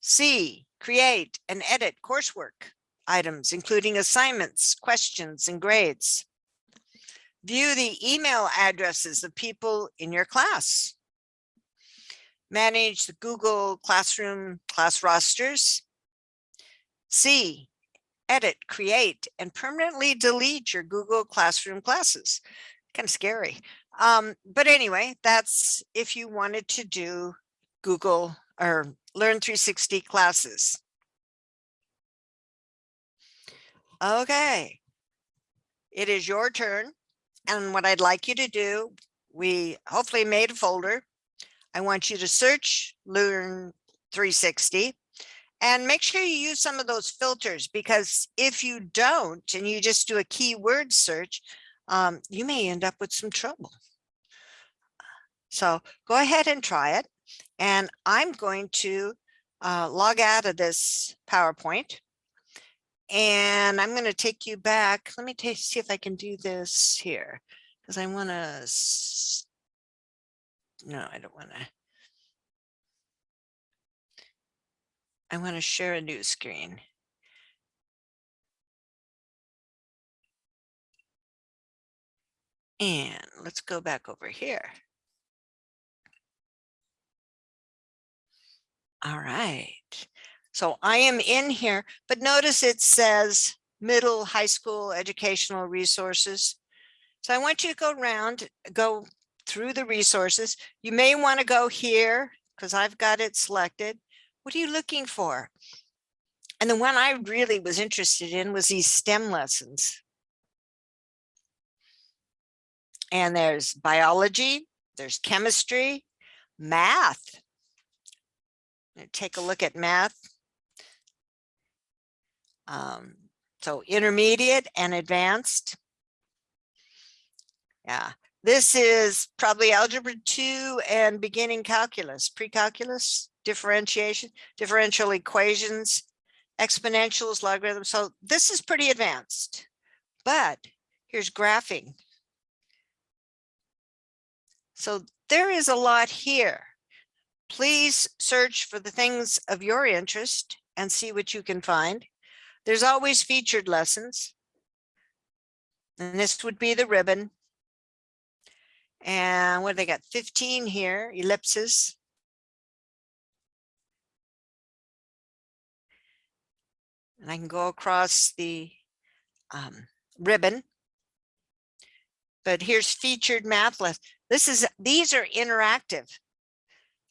C, create and edit coursework items, including assignments, questions, and grades. View the email addresses of people in your class. Manage the Google Classroom class rosters. C, edit, create, and permanently delete your Google Classroom classes. Kind of scary. Um, but anyway, that's if you wanted to do Google or Learn 360 classes. Okay, it is your turn. And what I'd like you to do, we hopefully made a folder. I want you to search Learn 360 and make sure you use some of those filters because if you don't and you just do a keyword search, um, you may end up with some trouble. So go ahead and try it. And I'm going to uh, log out of this PowerPoint. And I'm going to take you back. Let me see if I can do this here because I want to. No, I don't want to. I want to share a new screen. And let's go back over here. All right. So I am in here, but notice it says middle high school educational resources. So I want you to go around, go through the resources. You may want to go here because I've got it selected. What are you looking for? And the one I really was interested in was these STEM lessons. And there's biology, there's chemistry, math, take a look at math. Um, so intermediate and advanced. Yeah, this is probably algebra two and beginning calculus, pre-calculus, differentiation, differential equations, exponentials, logarithms. So this is pretty advanced. but here's graphing. So there is a lot here. Please search for the things of your interest and see what you can find. There's always featured lessons. And this would be the ribbon. And what they got 15 here, ellipses. And I can go across the um, ribbon. But here's featured math list. This is, these are interactive.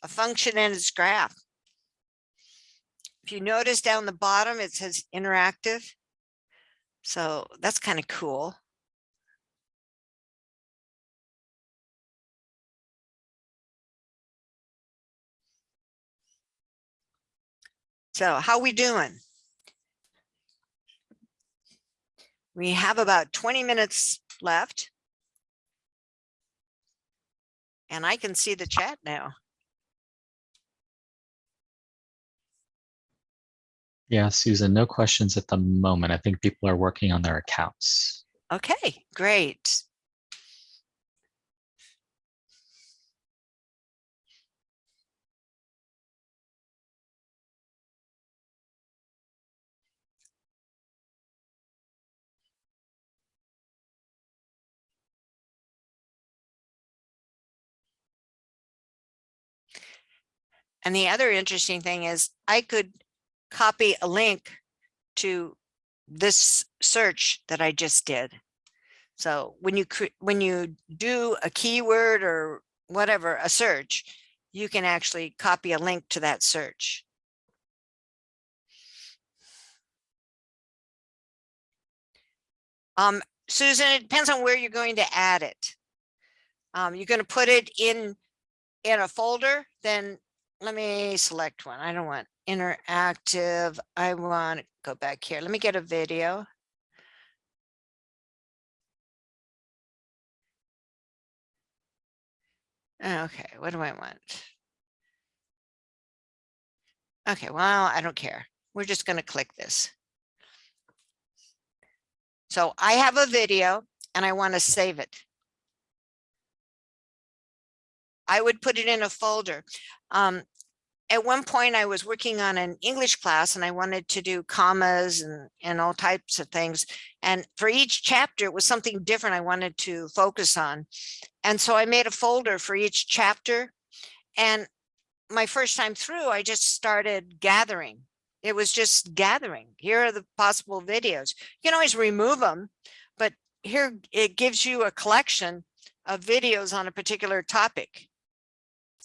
A function and its graph. If you notice down the bottom, it says interactive. So that's kind of cool. So how we doing? We have about 20 minutes left. And I can see the chat now. Yeah, Susan, no questions at the moment. I think people are working on their accounts. Okay, great. And the other interesting thing is I could copy a link to this search that I just did. So when you when you do a keyword or whatever, a search, you can actually copy a link to that search. Um, Susan, it depends on where you're going to add it. Um, you're going to put it in in a folder, then let me select one. I don't want interactive. I want to go back here. Let me get a video. Okay, what do I want? Okay, well, I don't care. We're just going to click this. So I have a video and I want to save it. I would put it in a folder. Um, at one point I was working on an English class and I wanted to do commas and, and all types of things. And for each chapter, it was something different I wanted to focus on. And so I made a folder for each chapter. And my first time through, I just started gathering. It was just gathering. Here are the possible videos. You can always remove them, but here it gives you a collection of videos on a particular topic.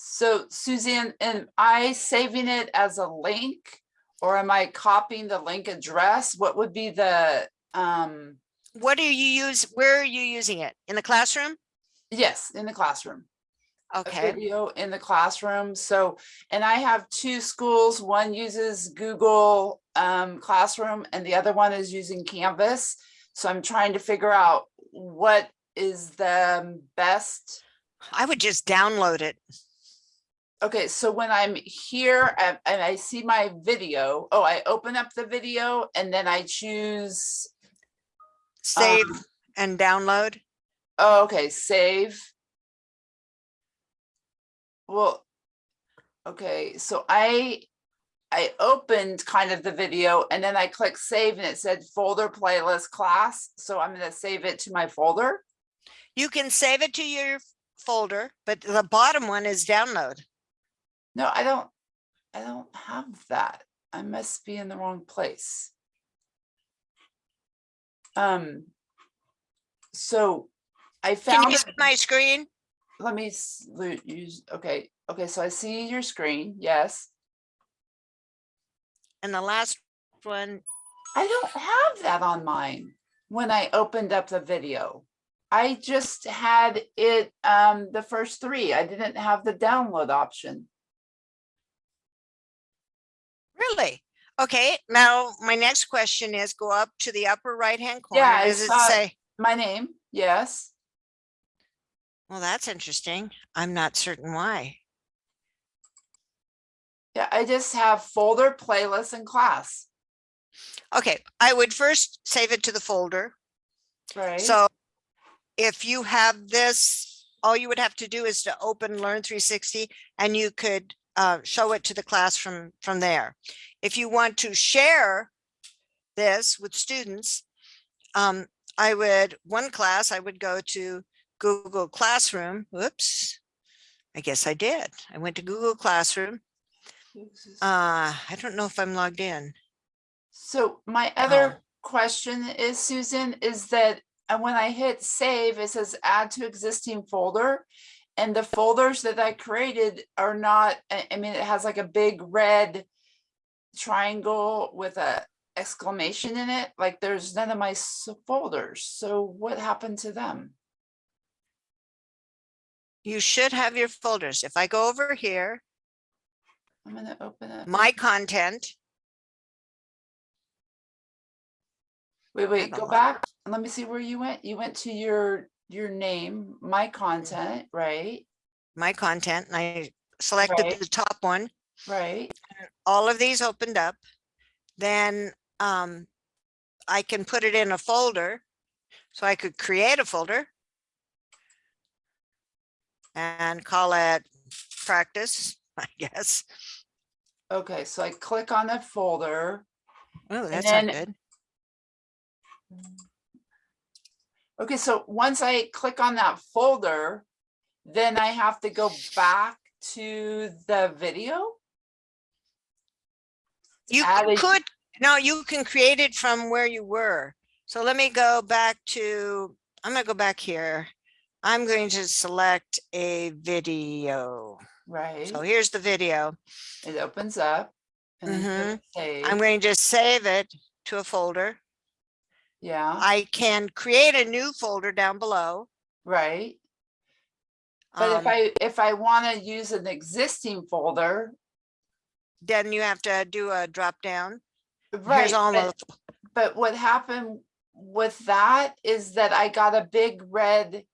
So Suzanne, am I saving it as a link? Or am I copying the link address? What would be the, um, What do you use? Where are you using it? In the classroom? yes, in the classroom? Okay, Video in the classroom. So, and I have two schools. One uses Google um, Classroom and the other one is using Canvas. So I'm trying to figure out what is the best I would just download it. Okay, so when I'm here and, I see my video, oh, I open up the video and then I choose, Save Um, and download. oh, okay, save. Well, okay, so I, I opened kind of the video and then I clicked save and it said folder playlist class. So I'm gonna save it to my folder. You can save it to your folder, but the bottom one is download. No, I don't, I don't have that. I must be in the wrong place. Um. So I Can found, you see my screen? let me use, okay, okay, so I see your screen, yes. And the last one, I don't have that on mine when I opened up the video. I just had it, um, the first three. I didn't have the download option. Really? Okay, now my next question is go up to the upper right-hand corner. Yeah, Does it say, My name, yes. well, that's interesting. I'm not certain why. Yeah, I just have folder, playlist and class. Okay, I would first save it to the folder. Right. So if you have this, all you would have to do is to open Learn three sixty and you could uh, show it to the class from, from there. If you want to share this with students, um, I would, one class, I would go to Google Classroom. Whoops. I guess I did. I went to Google Classroom. Uh, I don't know if I'm logged in. So my Oh. other question is, Susan, is that uh, when I hit save, it says add to existing folder. And the folders that I created are not, I mean, it has like a big red triangle with a exclamation in it. Like there's none of my folders. So what happened to them? You should have your folders. If I go over here, I'm gonna open it. my content, Wait, wait, go back. Let me see where you went. You went to your, your name, my content, right? my content, and I selected Right. the top one. Right? All of these opened up. Then um, I can put it in a folder. So I could create a folder. And call it practice, *laughs* I guess. Okay, so I click on the folder. Oh, that's not good. Okay, so once I click on that folder, then I have to go back to the video. You add a- could, no, you can create it from where you were. So let me go back to, I'm gonna go back here. I'm going to select a video. Right, So here's the video. it opens up. and then click. Mm-hmm. I'm going to just save it to a folder. Yeah, I can create a new folder down below. right. But if Um, I, if I want to use an existing folder, Then you have to do a drop down. right, but, but what happened with that is that I got a big red,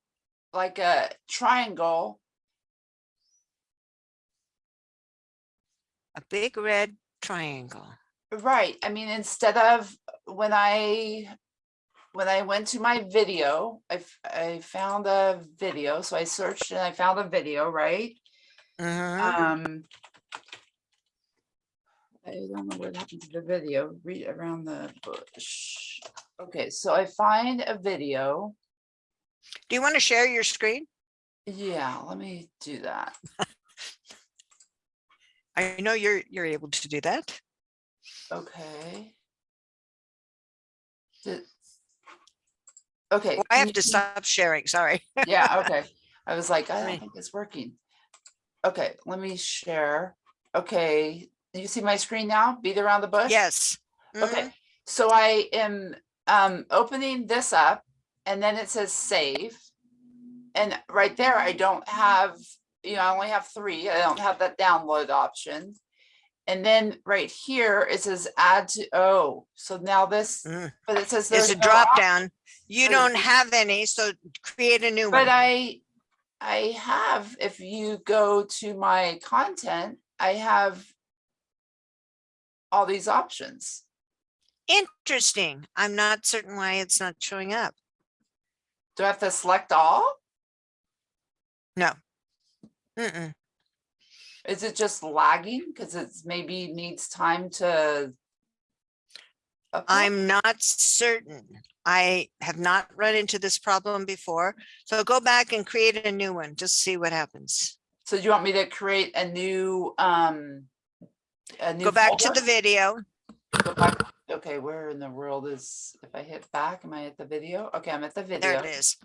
like a triangle. a big red triangle. Right, I mean, instead of when I, when I went to my video, I, I found a video, so I searched and I found a video, right? Mhm. Um. I don't know what happened to the video, read around the bush. Okay, so I find a video. Do you want to share your screen? Yeah, let me do that. *laughs* I know you're, you're able to do that. Okay. Did- Okay. Well, I have to stop sharing, sorry. *laughs* Yeah, okay. I was like, I don't think it's working. Okay, let me share. Okay, you see my screen now? Beat around the bush? Yes. Okay, Mhm. so I am um opening this up and then it says save. And right there, I don't have, you know, I only have three. I don't have that download option. And then right here, it says add to, oh, so now this, Mm. but it says There's there's a no drop op- down. You so- don't have any, so create a new But one. I, I have, if you go to my content, I have all these options. Interesting. I'm not certain why it's not showing up. Do I have to select all? Mm-mm. Is it just lagging? Because it's maybe needs time to. upload? I'm not certain. I have not run into this problem before. So go back and create a new one, just see what happens. So do you want me to create a new, um? A new Go back to the video. Go back- Okay, where in the world is, if I hit back, am I at the video? Okay, I'm at the video. There it is.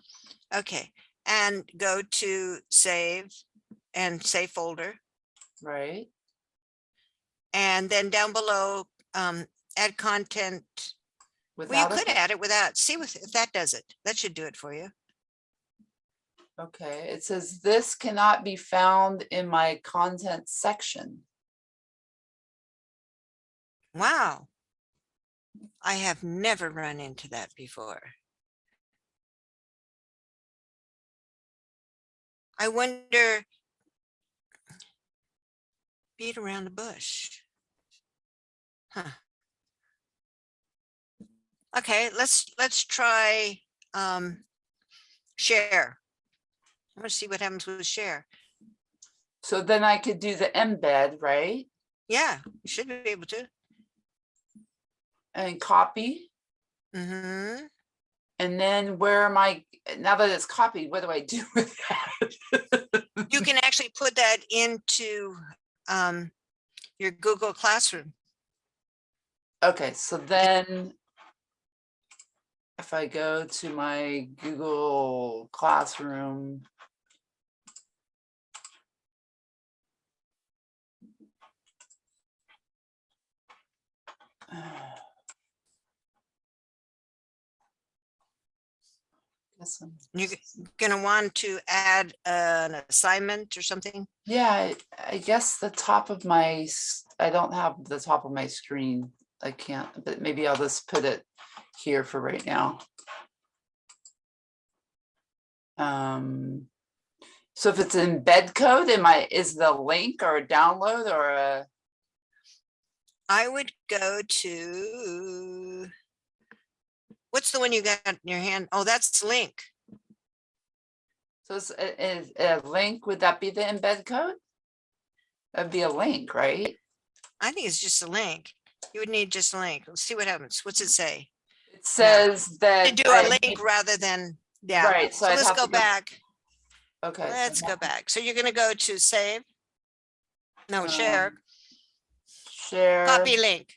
Okay, and go to save and save folder. Right, And then down below, um, add content. Well, without you a- could add it without, see if that does it. That should do it for you. Okay, it says this cannot be found in my content section. Wow. I have never run into that before. I wonder. Beat around the bush. Huh. Okay, let's, let's try, um, share. I want to see what happens with share. So then I could do the embed, right? Yeah, you should be able to. And copy. Mm -hmm. And then where am I, now that it's copied, what do I do with that? You can actually put that into um, your Google Classroom. Okay, so then if I go to my Google Classroom. You're gonna want to add an assignment or something. Yeah, I- I guess the top of my, I don't have the top of my screen. I can't, but maybe I'll just put it here for right now. Um, so if it's embed code, am I, is the link or a download or a, I would go to. What's the one you got in your hand? Oh, that's link. so it's a, a link, would that be the embed code? That'd be a link, right? I think it's just a link. You would need just a link. Let's see what happens. What's it say? It says that. To do a I link need- rather than, yeah. Right, so So let's go go- back. Okay. Let's now- go back. So you're gonna go to save. No, share, um, Share. copy link.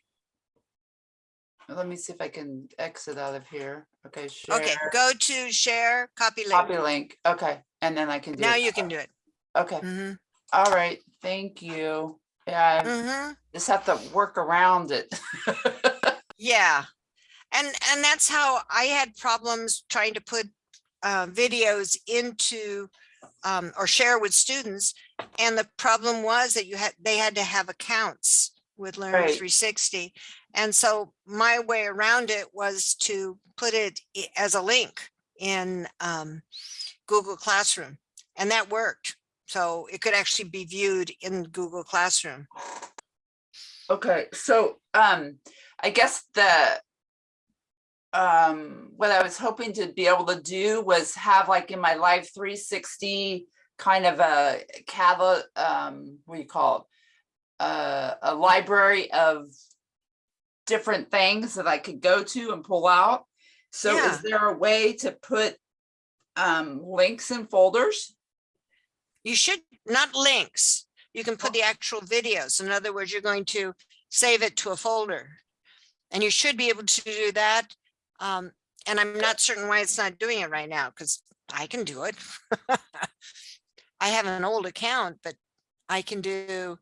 Let me see if I can exit out of here. Okay, share. Okay, go to share, copy link. copy link. Okay, and then I can do. Now it you can do it. Okay, hmm all right, thank you. Yeah, I hmm just have to work around it. *laughs* Yeah. And, and that's how I had problems trying to put uh, videos into um, or share with students. And the problem was that you had, they had to have accounts with Learn Right. 360. And so my way around it was to put it as a link in um, Google Classroom. And that worked. So it could actually be viewed in Google Classroom. Okay, so, um, I guess the um, what I was hoping to be able to do was have like in my live three sixty kind of a catalog, um, what do you call it? Uh, a library of different things that I could go to and pull out. So Yeah. is there a way to put um, links in folders? You should, not links. You can put the actual videos. In other words, you're going to save it to a folder. And you should be able to do that. Um, and I'm not certain why it's not doing it right now, because I can do it. *laughs* I have an old account, but I can do,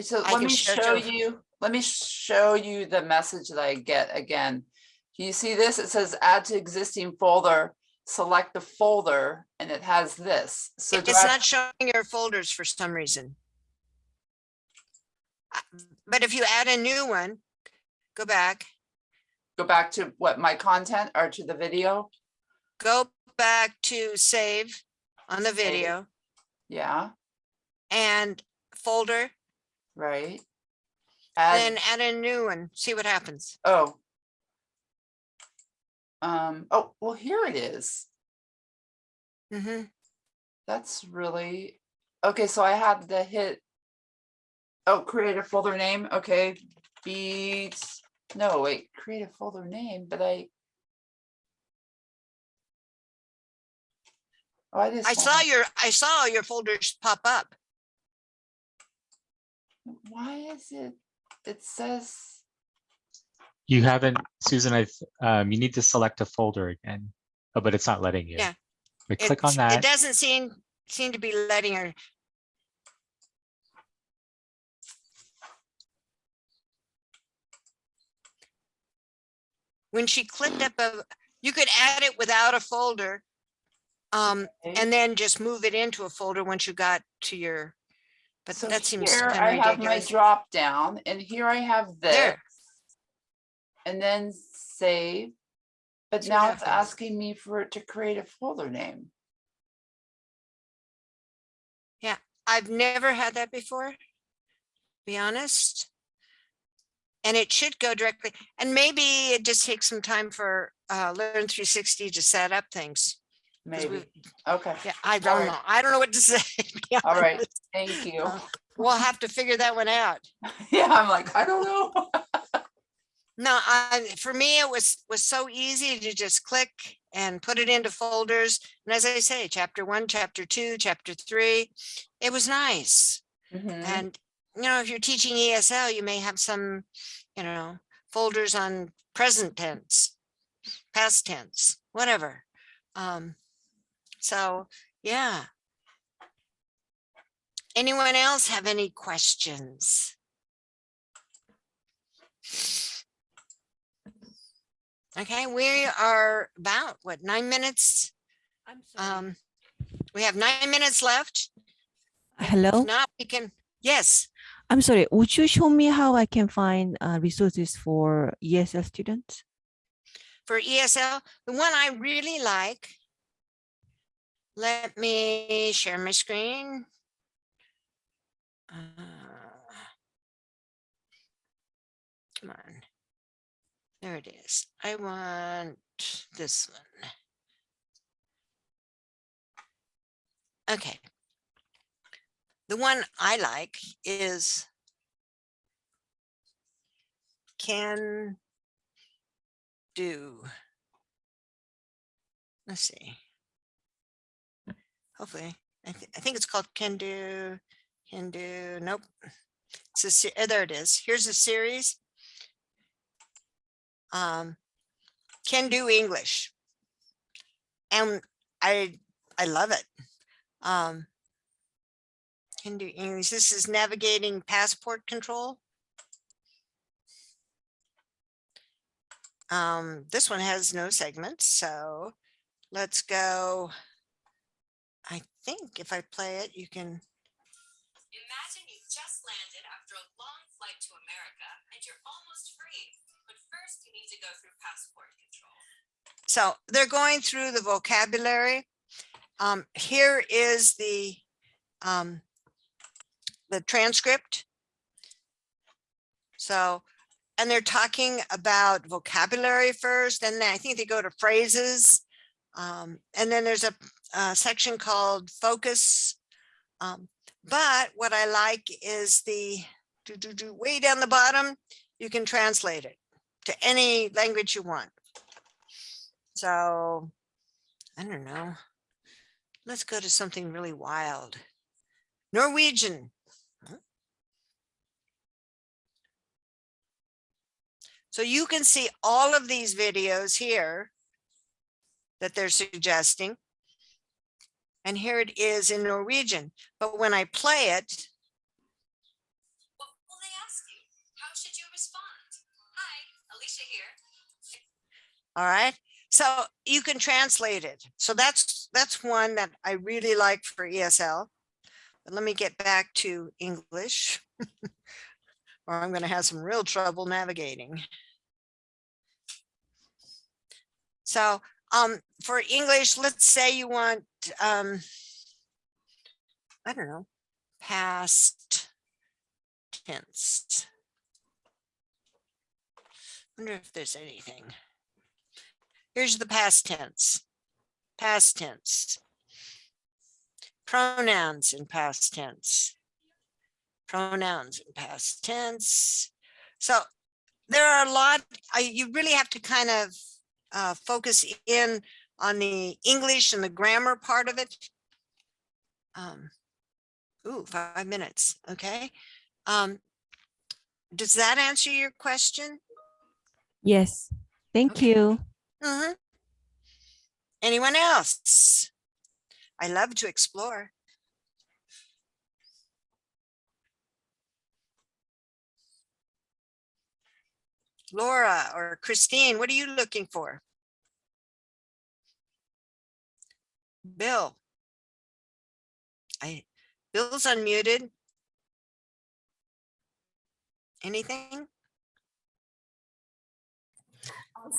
So I let me show show you, let me show you the message that I get again. Do you see this? It says add to existing folder, select the folder, and it has this. So it's not showing your folders for some reason. Uh, But if you add a new one, go back, go back to what, my content or to the video? go back to save on the video Yeah, and folder, right. Add, then add a new one, see what happens. oh. Um, oh, well, here it is. hmm That's really, okay, so I had to hit. Oh, create a folder name, okay, beats, no, wait, create a folder name, but I. Oh, I just. I saw your, I saw your folders pop up. Why is it, it says, You haven't, Susan, I've, um, you need to select a folder again. Oh, but it's not letting you. Yeah. We click on that. It doesn't seem, seem to be letting her. When she clicked up a, you could add it without a folder. Um, Okay. and then just move it into a folder once you got to your, but so that seems here I have my drop down and here I have this. There. And then save. But what now it's happens. asking me for it to create a folder name. Yeah, I've never had that before. Be honest. and it should go directly, and maybe it just takes some time for uh, Learn 360 to set up things. Maybe. Okay, Yeah, I don't right. know. I don't know what to *laughs* say. to be all right, honest. thank you. Uh, We'll have to figure that one out. *laughs* Yeah, I'm like, I don't know. *laughs* No, I, for me, it was, was so easy to just click and put it into folders. And as I say, chapter one, chapter two, chapter three, it was nice. Mhm. And, you know, if you're teaching ESL, you may have some, you know, folders on present tense, past tense, whatever. Um, so, yeah. Anyone else have any questions? Okay, we are about, what, nine minutes? I'm sorry. Um, we have nine minutes left. Hello, If not, we can, yes. I'm sorry. Would you show me how I can find uh, resources for ESL students? for ESL, the one I really like. Let me share my screen. Uh, Come on. There it is. I want this one. Okay. The one I like is can do. Let's see. Hopefully, I, thi- I think it's called can do, can do, nope. It's a, uh, there it is. Here's a series. Um, can do English. And I, I love it. Um, can do English. This is navigating passport control. Um, this one has no segments, so let's go. I think if I play it, you can, Imagine you just landed after a long flight to America and you're almost free. But first, you need to go through passport control. so they're going through the vocabulary. Um, here is the, um, the transcript. So, and they're talking about vocabulary first, and then I think they go to phrases. Um, and then there's a, a section called focus. Um, but what I like is the do, do, do, way down the bottom, you can translate it to any language you want. So, I don't know. Let's go to something really wild. Norwegian. So you can see all of these videos here that they're suggesting. And here it is in Norwegian, but when I play it, What will they ask you? How should you respond? Hi, Alicia here. all right? So you can translate it. So that's, that's one that I really like for ESL. But let me get back to English. *laughs* Or I'm gonna have some real trouble navigating. So, um, for English, let's say you want, um, I don't know, past tense. Wonder if there's anything. Here's the past tense, past tense. Pronouns in past tense. Pronouns in past tense. So there are a lot, I, you really have to kind of uh, focus in on the English and the grammar part of it. Um, ooh, five minutes, okay. Um, does that answer your question? Yes, thank Okay. you. Mhm. Anyone else? I love to explore. Laura or Christine, what are you looking for? Bill. I, Bill's unmuted. Anything?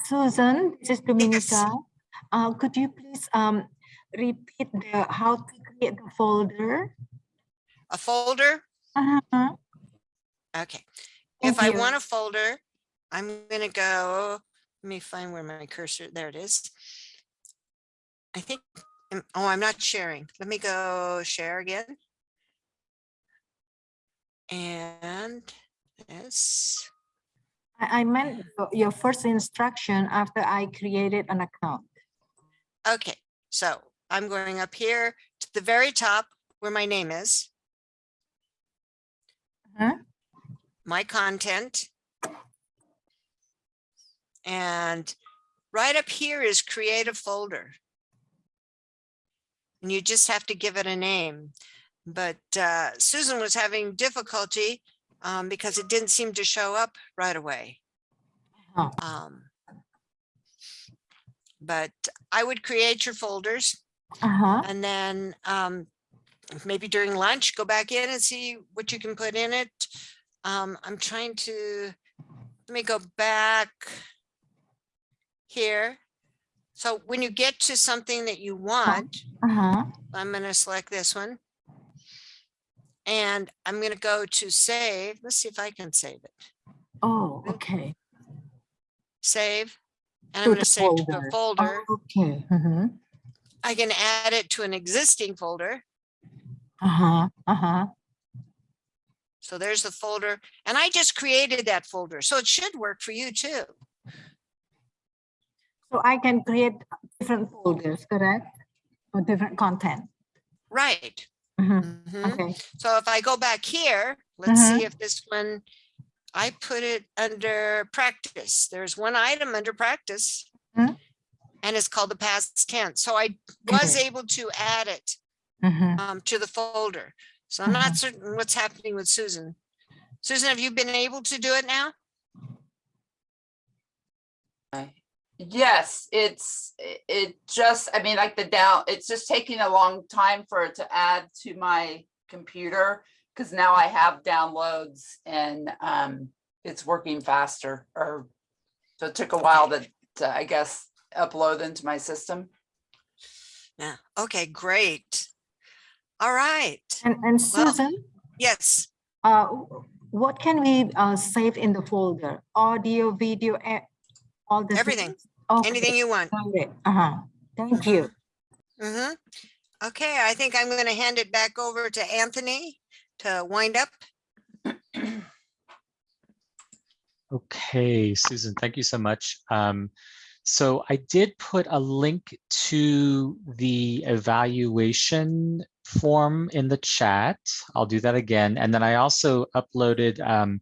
Susan, this is Dominica. Uh, could you please um, repeat the how to create the folder? A folder? Uh-huh. Okay. If Thank I want a folder, I'm gonna go, let me find where my cursor, there it is. I think, oh, I'm not sharing. Let me go share again. And this, I, I meant your- first instruction after I created an account. okay, so I'm going up here to the very top where my name is. Uh-huh. My content. And right up here is create a folder. And you just have to give it a name. But uh, Susan was having difficulty um, because it didn't seem to show up right away. Oh. Um, But I would create your folders Uh-huh. and then um, maybe during lunch, go back in and see what you can put in it. Um, I'm trying to, let me go back here. So when you get to something that you want, Uh-huh. I'm going to select this one. And I'm going to go to save. Let's see if I can save it. Oh, okay. Save. And I'm going to save to a folder. folder. Oh, Okay. Uh-huh. I can add it to an existing folder. Uh-huh. Uh-huh. So there's the folder and I just created that folder. So it should work for you too. So I can create different folders, correct? Or different content. Right. Mhm. Mhm. Okay. So if I go back here, let's Mhm. see if this one, I put it under practice. There's one item under practice. Mhm. And it's called the past tense. So I was able to add it Mhm. um, to the folder. So I'm not certain what's happening with Susan. Susan, have you been able to do it now? Yes, it's, it just, I mean, like the down, it's just taking a long time for it to add to my computer. Cause now I have downloads and um, it's working faster or, so it took a while to, to, I guess, upload into my system. Yeah. Okay, great. All right. And, and Well- Susan, Yes. uh, what can we uh, save in the folder? Audio, video, all the Everything. things? Okay, Anything you want. got it. Uh-huh. Thank you. hmm Okay, I think I'm going to hand it back over to Anthony to wind up. Okay, Susan, thank you so much. Um, so I did put a link to the evaluation form in the chat. I'll do that again. And then I also uploaded um,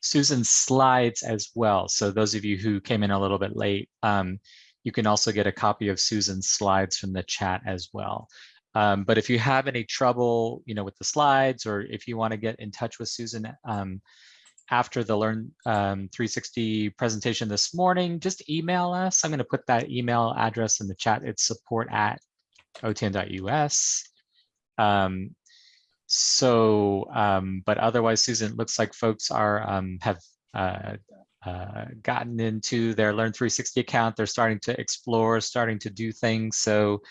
Susan's slides as well. So those of you who came in a little bit late, um, you can also get a copy of Susan's slides from the chat as well. Um, but if you have any trouble, you know, with the slides, or if you want to get in touch with Susan, um, after the Learn um, 360 presentation this morning, just email us. I'm going to put that email address in the chat. It's support at otan.us. Um, so, um, but otherwise, Susan, it looks like folks are um, have uh, uh, gotten into their Learn 360 account. They're starting to explore, starting to do things. So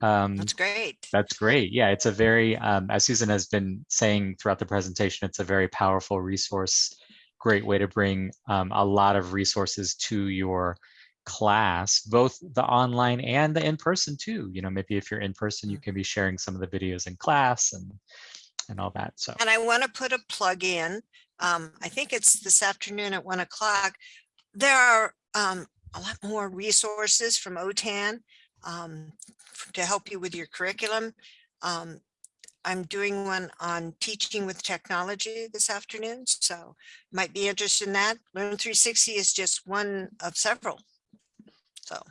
um, That's great. that's great. Yeah, it's a very, um, as Susan has been saying throughout the presentation, it's a very powerful resource. Great way to bring um, a lot of resources to your class, both the online and the in-person too. You know, maybe if you're in person, you can be sharing some of the videos in class and and all that. So And I want to put a plug in. Um, I think it's this afternoon at one o'clock. There are um, a lot more resources from OTAN um, to help you with your curriculum. Um, I'm doing one on teaching with technology this afternoon, so might be interested in that. Learn 360 is just one of several. So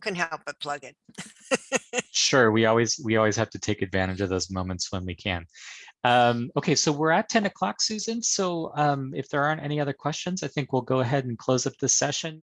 couldn't help but plug it. *laughs* sure, we always we always have to take advantage of those moments when we can. Um, okay, so we're at 10 o'clock, Susan. So um, if there aren't any other questions, I think we'll go ahead and close up this session.